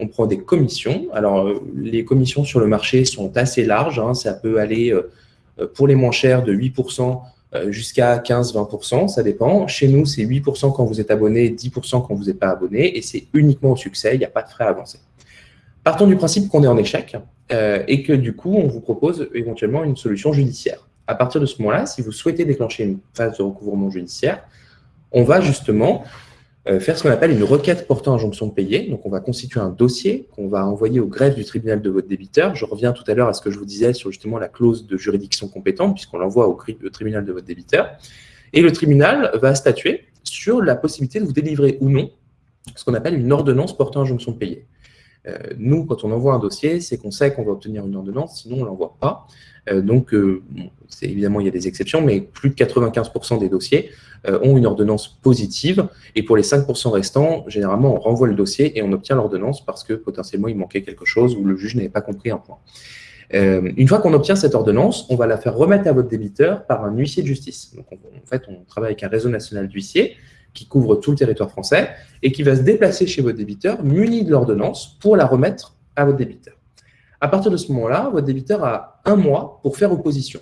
On prend des commissions. Alors, les commissions sur le marché sont assez larges. Hein. Ça peut aller, pour les moins chers, de 8% euh, jusqu'à 15-20%, ça dépend. Chez nous, c'est 8% quand vous êtes abonné, 10% quand vous n'êtes pas abonné, et c'est uniquement au succès, il n'y a pas de frais avancés. Partons du principe qu'on est en échec euh, et que du coup, on vous propose éventuellement une solution judiciaire. À partir de ce moment-là, si vous souhaitez déclencher une phase de recouvrement judiciaire, on va justement euh, faire ce qu'on appelle une requête portant injonction de payer. Donc, on va constituer un dossier qu'on va envoyer au greffe du tribunal de votre débiteur. Je reviens tout à l'heure à ce que je vous disais sur justement la clause de juridiction compétente, puisqu'on l'envoie au, tribunal de votre débiteur. Et le tribunal va statuer sur la possibilité de vous délivrer ou non ce qu'on appelle une ordonnance portant injonction de payer. Euh, nous, quand on envoie un dossier, c'est qu'on sait qu'on va obtenir une ordonnance, sinon on ne l'envoie pas. Euh, donc, évidemment, il y a des exceptions, mais plus de 95% des dossiers euh, ont une ordonnance positive. Et pour les 5% restants, généralement, on renvoie le dossier et on obtient l'ordonnance parce que potentiellement, il manquait quelque chose ou le juge n'avait pas compris un point. Euh, une fois qu'on obtient cette ordonnance, on va la faire remettre à votre débiteur par un huissier de justice. Donc, en fait, on travaille avec un réseau national d'huissiers qui couvre tout le territoire français et qui va se déplacer chez votre débiteur muni de l'ordonnance pour la remettre à votre débiteur. À partir de ce moment-là, votre débiteur a un mois pour faire opposition.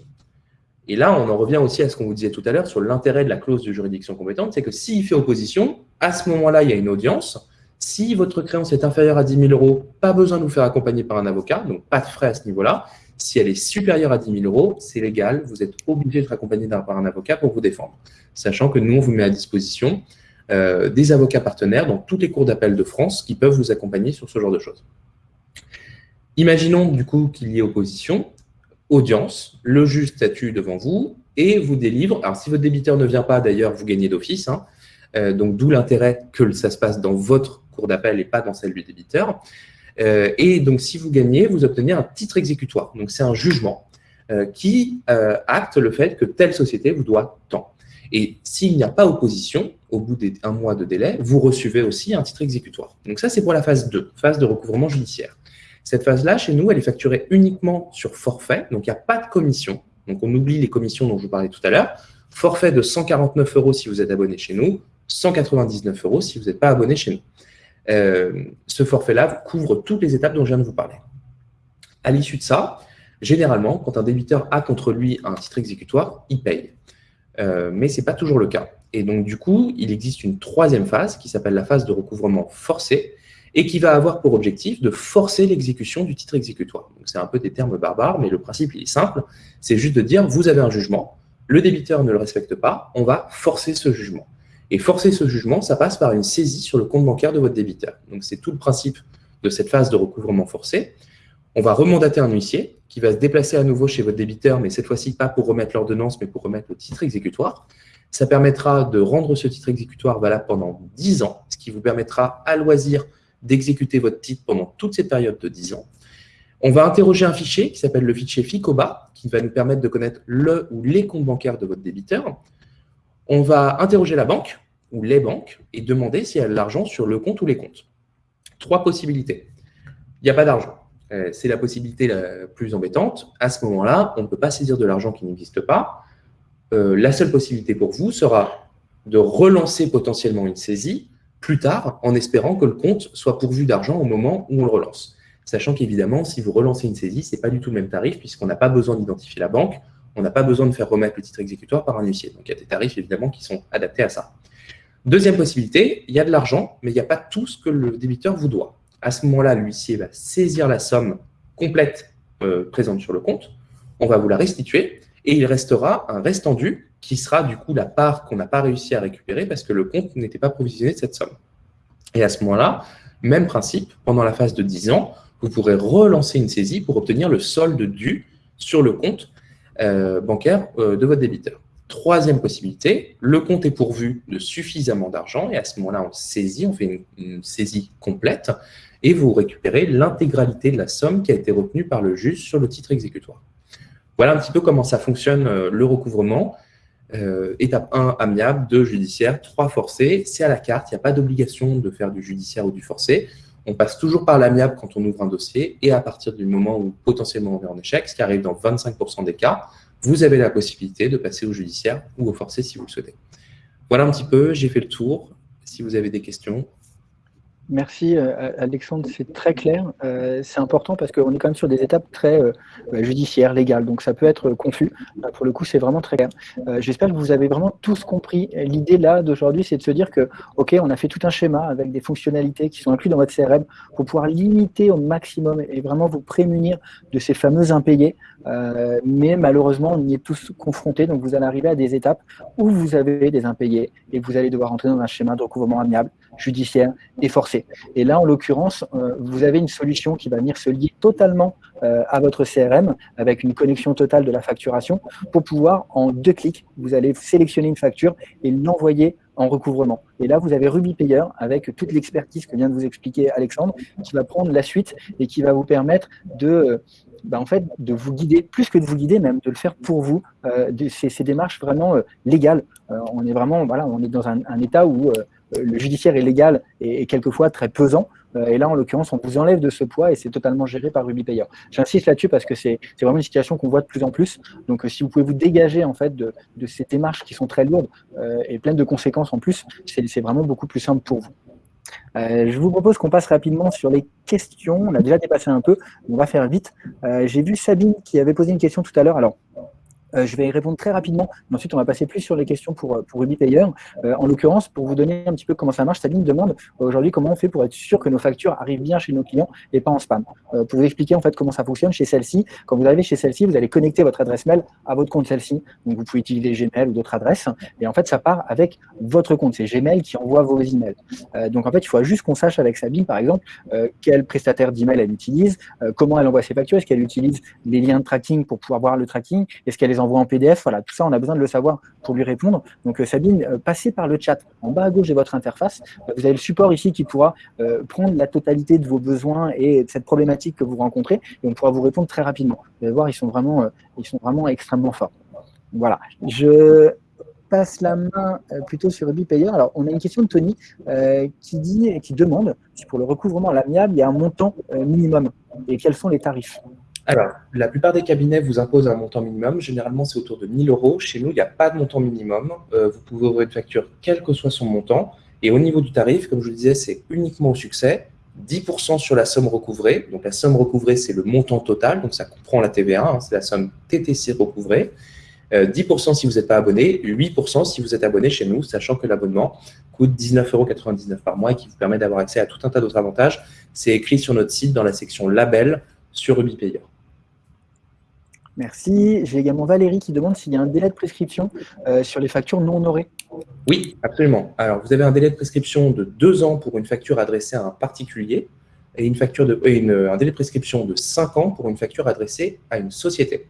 Et là, on en revient aussi à ce qu'on vous disait tout à l'heure sur l'intérêt de la clause de juridiction compétente, c'est que s'il fait opposition, à ce moment-là, il y a une audience. Si votre créance est inférieure à 10 000 euros, pas besoin de vous faire accompagner par un avocat, donc pas de frais à ce niveau-là. Si elle est supérieure à 10 000 euros, c'est légal, vous êtes obligé d'être accompagné par un avocat pour vous défendre. Sachant que nous, on vous met à disposition euh, des avocats partenaires dans toutes les cours d'appel de France qui peuvent vous accompagner sur ce genre de choses. Imaginons du coup qu'il y ait opposition audience, le juge statue devant vous et vous délivre. Alors, si votre débiteur ne vient pas, d'ailleurs, vous gagnez d'office. Hein. Euh, donc, d'où l'intérêt que ça se passe dans votre cour d'appel et pas dans celle du débiteur. Euh, et donc, si vous gagnez, vous obtenez un titre exécutoire. Donc, c'est un jugement euh, qui acte le fait que telle société vous doit tant. Et s'il n'y a pas opposition, au bout d'un mois de délai, vous recevez aussi un titre exécutoire. Donc ça, c'est pour la phase 2, phase de recouvrement judiciaire. Cette phase-là, chez nous, elle est facturée uniquement sur forfait, donc il n'y a pas de commission. Donc on oublie les commissions dont je vous parlais tout à l'heure. Forfait de 149 euros si vous êtes abonné chez nous, 199 euros si vous n'êtes pas abonné chez nous. Euh, ce forfait-là couvre toutes les étapes dont je viens de vous parler. À l'issue de ça, généralement, quand un débiteur a contre lui un titre exécutoire, il paye. Euh, mais ce n'est pas toujours le cas. Et donc, du coup, il existe une troisième phase qui s'appelle la phase de recouvrement forcé, et qui va avoir pour objectif de forcer l'exécution du titre exécutoire. C'est un peu des termes barbares, mais le principe il est simple, c'est juste de dire vous avez un jugement, le débiteur ne le respecte pas, on va forcer ce jugement. Et forcer ce jugement, ça passe par une saisie sur le compte bancaire de votre débiteur. Donc c'est tout le principe de cette phase de recouvrement forcé. On va remandater un huissier qui va se déplacer à nouveau chez votre débiteur, mais cette fois-ci pas pour remettre l'ordonnance, mais pour remettre le titre exécutoire. Ça permettra de rendre ce titre exécutoire valable pendant 10 ans, ce qui vous permettra à loisir d'exécuter votre titre pendant toute cette période de 10 ans. On va interroger un fichier qui s'appelle le fichier FICOBA, qui va nous permettre de connaître le ou les comptes bancaires de votre débiteur. On va interroger la banque ou les banques et demander s'il y a de l'argent sur le compte ou les comptes. Trois possibilités. Il n'y a pas d'argent. Euh, c'est la possibilité la plus embêtante. À ce moment-là, on ne peut pas saisir de l'argent qui n'existe pas. Euh, la seule possibilité pour vous sera de relancer potentiellement une saisie plus tard en espérant que le compte soit pourvu d'argent au moment où on le relance. Sachant qu'évidemment, si vous relancez une saisie, ce n'est pas du tout le même tarif puisqu'on n'a pas besoin d'identifier la banque, on n'a pas besoin de faire remettre le titre exécutoire par un huissier. Donc, il y a des tarifs évidemment qui sont adaptés à ça. Deuxième possibilité, il y a de l'argent, mais il n'y a pas tout ce que le débiteur vous doit. À ce moment-là, l'huissier va saisir la somme complète euh, présente sur le compte, on va vous la restituer et il restera un restendu qui sera du coup la part qu'on n'a pas réussi à récupérer parce que le compte n'était pas provisionné de cette somme. Et à ce moment-là, même principe, pendant la phase de 10 ans, vous pourrez relancer une saisie pour obtenir le solde dû sur le compte euh, bancaire euh, de votre débiteur. Troisième possibilité, le compte est pourvu de suffisamment d'argent et à ce moment-là, on saisit, on fait une, saisie complète et vous récupérez l'intégralité de la somme qui a été retenue par le juge sur le titre exécutoire. Voilà un petit peu comment ça fonctionne euh, le recouvrement. Euh, étape 1, amiable, 2, judiciaire, 3, forcé. C'est à la carte, il n'y a pas d'obligation de faire du judiciaire ou du forcé. On passe toujours par l'amiable quand on ouvre un dossier et à partir du moment où potentiellement on est en échec, ce qui arrive dans 25% des cas, vous avez la possibilité de passer au judiciaire ou au forcé si vous le souhaitez. Voilà un petit peu, j'ai fait le tour. Si vous avez des questions, Merci euh, Alexandre, c'est très clair. Euh, c'est important parce qu'on est quand même sur des étapes très euh, judiciaires, légales, donc ça peut être confus. pour le coup, c'est vraiment très clair. J'espère que vous avez vraiment tous compris. L'idée là d'aujourd'hui, c'est de se dire que, ok, on a fait tout un schéma avec des fonctionnalités qui sont incluses dans votre CRM pour pouvoir limiter au maximum et vraiment vous prémunir de ces fameux impayés. mais malheureusement, on y est tous confrontés, donc vous allez arriver à des étapes où vous avez des impayés et vous allez devoir entrer dans un schéma de recouvrement amiable, judiciaire et forcé. Et là, en l'occurrence, euh, vous avez une solution qui va venir se lier totalement euh, à votre CRM avec une connexion totale de la facturation pour pouvoir, en deux clics, vous allez sélectionner une facture et l'envoyer en recouvrement. Et là, vous avez Ruby Payer avec toute l'expertise que vient de vous expliquer Alexandre, qui va prendre la suite et qui va vous permettre de, euh, bah, en fait, de vous guider, plus que de vous guider, même de le faire pour vous. ces, démarches vraiment légales. on est vraiment, voilà, on est dans un état où le judiciaire est légal et, quelquefois très pesant. Euh, et là, en l'occurrence, on vous enlève de ce poids et c'est totalement géré par RubyPayer. J'insiste là-dessus parce que c'est vraiment une situation qu'on voit de plus en plus. Donc, euh, si vous pouvez vous dégager en fait de, ces démarches qui sont très lourdes euh, et pleines de conséquences en plus, c'est vraiment beaucoup plus simple pour vous. je vous propose qu'on passe rapidement sur les questions. On a déjà dépassé un peu, on va faire vite. J'ai vu Sabine qui avait posé une question tout à l'heure. Alors, euh, je vais y répondre très rapidement, mais ensuite on va passer plus sur les questions pour, euh, pour Ruby Payer. Euh, en l'occurrence, pour vous donner un petit peu comment ça marche, Sabine demande aujourd'hui comment on fait pour être sûr que nos factures arrivent bien chez nos clients et pas en spam. pour vous expliquer en fait comment ça fonctionne chez celle-ci, quand vous arrivez chez celle-ci, vous allez connecter votre adresse mail à votre compte celle-ci. Donc vous pouvez utiliser Gmail ou d'autres adresses, et en fait ça part avec votre compte. C'est Gmail qui envoie vos emails. donc en fait, il faut juste qu'on sache avec Sabine, par exemple, quel prestataire d'email elle utilise, comment elle envoie ses factures, est-ce qu'elle utilise les liens de tracking pour pouvoir voir le tracking, est-ce qu'elle les envoie en PDF. Voilà, tout ça, on a besoin de le savoir pour lui répondre. Donc, euh, Sabine, euh, passez par le chat. En bas à gauche de votre interface, euh, vous avez le support ici qui pourra prendre la totalité de vos besoins et de cette problématique que vous rencontrez et on pourra vous répondre très rapidement. Vous allez voir, ils sont vraiment, ils sont vraiment extrêmement forts. Voilà. Je passe la main plutôt sur Ruby Payer. Alors, on a une question de Tony qui dit et qui demande si pour le recouvrement à l'amiable, il y a un montant minimum et quels sont les tarifs? Alors, la plupart des cabinets vous imposent un montant minimum. Généralement, c'est autour de 1000 euros. Chez nous, il n'y a pas de montant minimum. Euh, vous pouvez ouvrir une facture quel que soit son montant. Et au niveau du tarif, comme je le disais, c'est uniquement au succès. 10% sur la somme recouvrée. Donc, la somme recouvrée, c'est le montant total. Donc, ça comprend la TVA. Hein. c'est la somme TTC recouvrée. 10% euh, si vous n'êtes pas abonné, 8% si vous êtes abonné chez nous, sachant que l'abonnement coûte 19,99 euros par mois et qui vous permet d'avoir accès à tout un tas d'autres avantages. C'est écrit sur notre site dans la section label sur RubyPayer. Merci. J'ai également Valérie qui demande s'il y a un délai de prescription euh, sur les factures non honorées. Oui, absolument. Alors, vous avez un délai de prescription de deux ans pour une facture adressée à un particulier et une facture de, un délai de prescription de cinq ans pour une facture adressée à une société.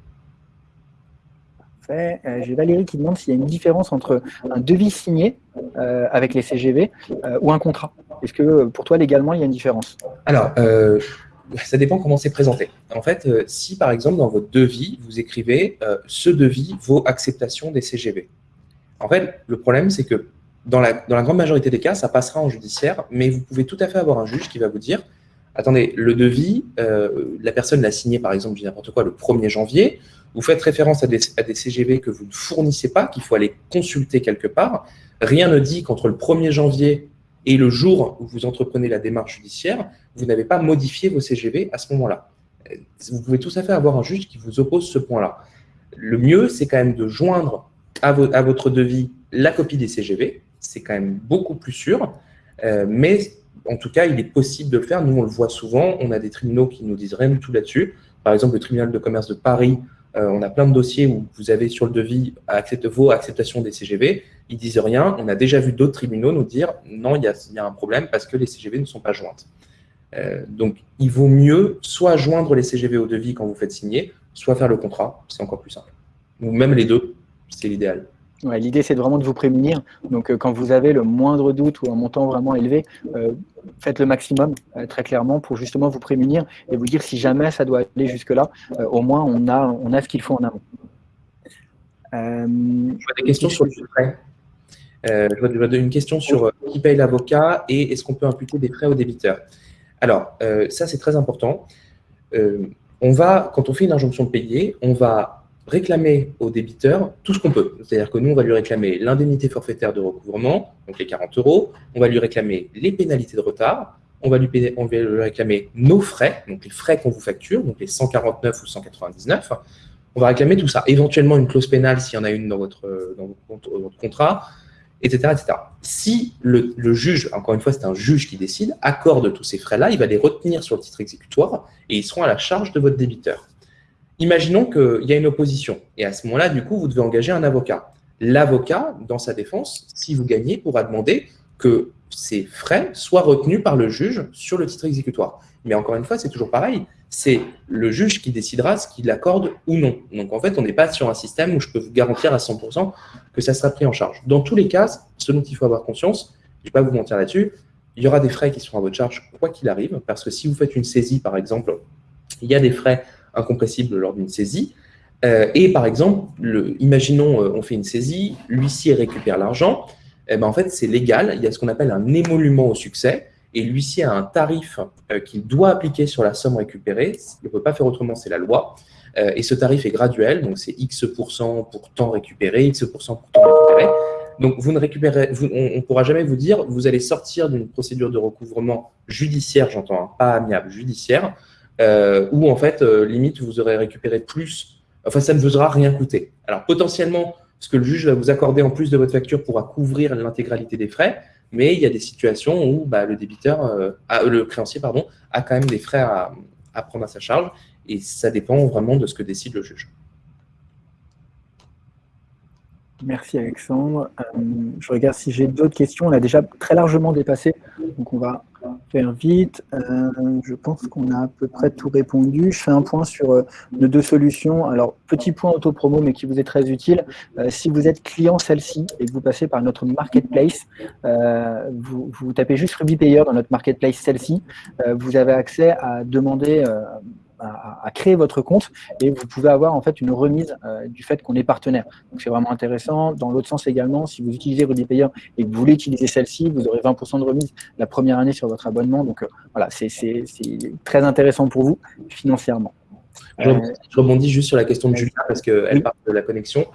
Parfait. Euh, j'ai Valérie qui demande s'il y a une différence entre un devis signé euh, avec les CGV ou un contrat. Est-ce que pour toi, légalement, il y a une différence? Alors, ça dépend comment c'est présenté. En fait, euh, si par exemple dans votre devis, vous écrivez euh, ce devis vaut acceptation des CGV. En fait, le problème, c'est que dans la, grande majorité des cas, ça passera en judiciaire, mais vous pouvez tout à fait avoir un juge qui va vous dire attendez, le devis, euh, la personne l'a signé par exemple, je n'importe quoi, le 1er janvier, vous faites référence à des, à des CGV que vous ne fournissez pas, qu'il faut aller consulter quelque part. Rien ne dit qu'entre le 1er janvier et le jour où vous entreprenez la démarche judiciaire, vous n'avez pas modifié vos CGV à ce moment-là. Vous pouvez tout à fait avoir un juge qui vous oppose ce point-là. Le mieux, c'est quand même de joindre à, votre devis la copie des CGV. C'est quand même beaucoup plus sûr. Euh, mais en tout cas, il est possible de le faire. Nous, on le voit souvent. On a des tribunaux qui nous disent rien du tout là-dessus. Par exemple, le tribunal de commerce de Paris euh, on a plein de dossiers où vous avez sur le devis accepte, vos acceptations des CGV. Ils disent rien. On a déjà vu d'autres tribunaux nous dire non, il y, a, un problème parce que les CGV ne sont pas jointes. Euh, donc, il vaut mieux soit joindre les CGV au devis quand vous faites signer, soit faire le contrat. C'est encore plus simple. Ou même les deux, c'est l'idéal. L'idée, c'est vraiment de vous prémunir. Donc, euh, quand vous avez le moindre doute ou un montant vraiment élevé, faites le maximum, euh, très clairement, pour justement vous prémunir et vous dire si jamais ça doit aller jusque-là, au moins on a, on a ce qu'il faut en amont. je vois des questions sur le frais. je vois une question sur qui paye l'avocat et est-ce qu'on peut imputer des frais au débiteur. Alors, ça, c'est très important. on va, quand on fait une injonction de payer, on va réclamer au débiteur tout ce qu'on peut. C'est-à-dire que nous, on va lui réclamer l'indemnité forfaitaire de recouvrement, donc les 40 euros, on va lui réclamer les pénalités de retard, on va lui, réclamer nos frais, donc les frais qu'on vous facture, donc les 149 ou 199, on va réclamer tout ça. Éventuellement, une clause pénale s'il y en a une dans votre, dans votre contrat, etc. etc. Si le, le, juge, encore une fois, c'est un juge qui décide, accorde tous ces frais-là, il va les retenir sur le titre exécutoire et ils seront à la charge de votre débiteur. Imaginons qu'il y a une opposition et à ce moment-là, du coup, vous devez engager un avocat. L'avocat, dans sa défense, si vous gagnez, pourra demander que ces frais soient retenus par le juge sur le titre exécutoire. Mais encore une fois, c'est toujours pareil. C'est le juge qui décidera ce qu'il accorde ou non. Donc en fait, on n'est pas sur un système où je peux vous garantir à 100% que ça sera pris en charge. Dans tous les cas, ce dont il faut avoir conscience, je ne vais pas vous mentir là-dessus, il y aura des frais qui seront à votre charge quoi qu'il arrive, parce que si vous faites une saisie, par exemple, il y a des frais incompressible lors d'une saisie. Euh, et par exemple, le, imaginons euh, on fait une saisie, l'huissier récupère l'argent, eh ben, en fait c'est légal, il y a ce qu'on appelle un émolument au succès, et l'huissier a un tarif euh, qu'il doit appliquer sur la somme récupérée, il ne peut pas faire autrement, c'est la loi, et ce tarif est graduel, donc c'est X% pour temps récupéré, X% pour temps récupéré. Donc, vous ne récupérez, on ne pourra jamais vous dire, vous allez sortir d'une procédure de recouvrement judiciaire, j'entends, hein, pas amiable, judiciaire, euh, où en fait, euh, limite, vous aurez récupéré plus, enfin, ça ne vous aura rien coûté. Alors, potentiellement, ce que le juge va vous accorder en plus de votre facture pourra couvrir l'intégralité des frais, mais il y a des situations où bah, le débiteur, euh, le créancier, pardon, a quand même des frais à, à prendre à sa charge, et ça dépend vraiment de ce que décide le juge. Merci Alexandre. je regarde si j'ai d'autres questions. On a déjà très largement dépassé, donc on va vite. Euh, je pense qu'on a à peu près tout répondu. Je fais un point sur euh, nos deux solutions. Alors, petit point auto-promo, mais qui vous est très utile. Euh, si vous êtes client celle-ci et que vous passez par notre marketplace, vous, vous, tapez juste Ruby Payer dans notre marketplace celle-ci. vous avez accès à demander à, créer votre compte et vous pouvez avoir en fait une remise euh, du fait qu'on est partenaire. Donc c'est vraiment intéressant. Dans l'autre sens également, si vous utilisez Ruby Payer et que vous voulez utiliser celle-ci, vous aurez 20% de remise la première année sur votre abonnement. Donc euh, voilà, c'est très intéressant pour vous financièrement. Je, rebondis juste sur la question de Julia parce qu'elle parle de la connexion.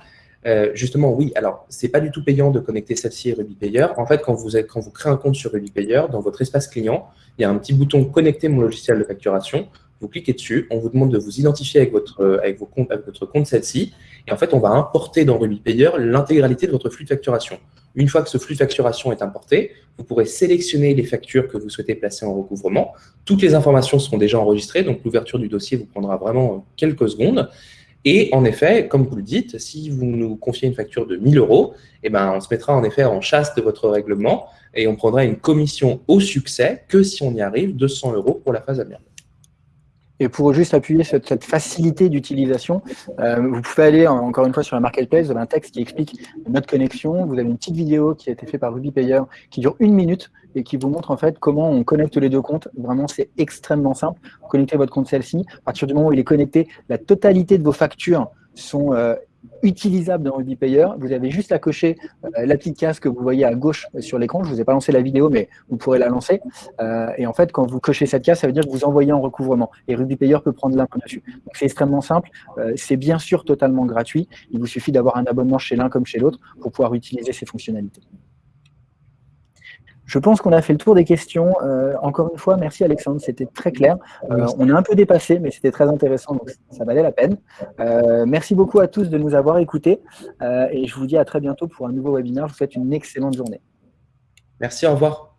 Euh, justement, oui, alors, c'est pas du tout payant de connecter celle-ci et Ruby Payer. En fait, quand vous, êtes, quand vous créez un compte sur Ruby Payer, dans votre espace client, il y a un petit bouton « Connecter mon logiciel de facturation » vous cliquez dessus, on vous demande de vous identifier avec votre, euh, avec avec votre compte celle-ci, et en fait, on va importer dans Ruby Payer l'intégralité de votre flux de facturation. Une fois que ce flux de facturation est importé, vous pourrez sélectionner les factures que vous souhaitez placer en recouvrement. Toutes les informations seront déjà enregistrées, donc l'ouverture du dossier vous prendra vraiment quelques secondes. Et en effet, comme vous le dites, si vous nous confiez une facture de 1000 euros, eh ben, on se mettra en effet en chasse de votre règlement et on prendra une commission au succès que si on y arrive, 200 euros pour la phase venir. Et pour juste appuyer cette, cette facilité d'utilisation, euh, vous pouvez aller encore une fois sur la marketplace, vous avez un texte qui explique notre connexion. Vous avez une petite vidéo qui a été faite par Ruby Payer qui dure une minute et qui vous montre en fait comment on connecte les deux comptes. Vraiment, c'est extrêmement simple. Vous connectez votre compte celle-ci. À partir du moment où il est connecté, la totalité de vos factures sont euh, utilisable dans Ruby Payer. Vous avez juste à cocher euh, la petite case que vous voyez à gauche sur l'écran. Je ne vous ai pas lancé la vidéo, mais vous pourrez la lancer. Euh, et en fait, quand vous cochez cette case, ça veut dire que vous envoyez en recouvrement. Et Ruby Payer peut prendre l'un dessus. Donc, c'est extrêmement simple. Euh, c'est bien sûr totalement gratuit. Il vous suffit d'avoir un abonnement chez l'un comme chez l'autre pour pouvoir utiliser ces fonctionnalités. Je pense qu'on a fait le tour des questions. Euh, encore une fois, merci Alexandre, c'était très clair. Euh, on est un peu dépassé, mais c'était très intéressant, donc ça valait la peine. Euh, merci beaucoup à tous de nous avoir écoutés et je vous dis à très bientôt pour un nouveau webinaire. Je vous souhaite une excellente journée. Merci, au revoir.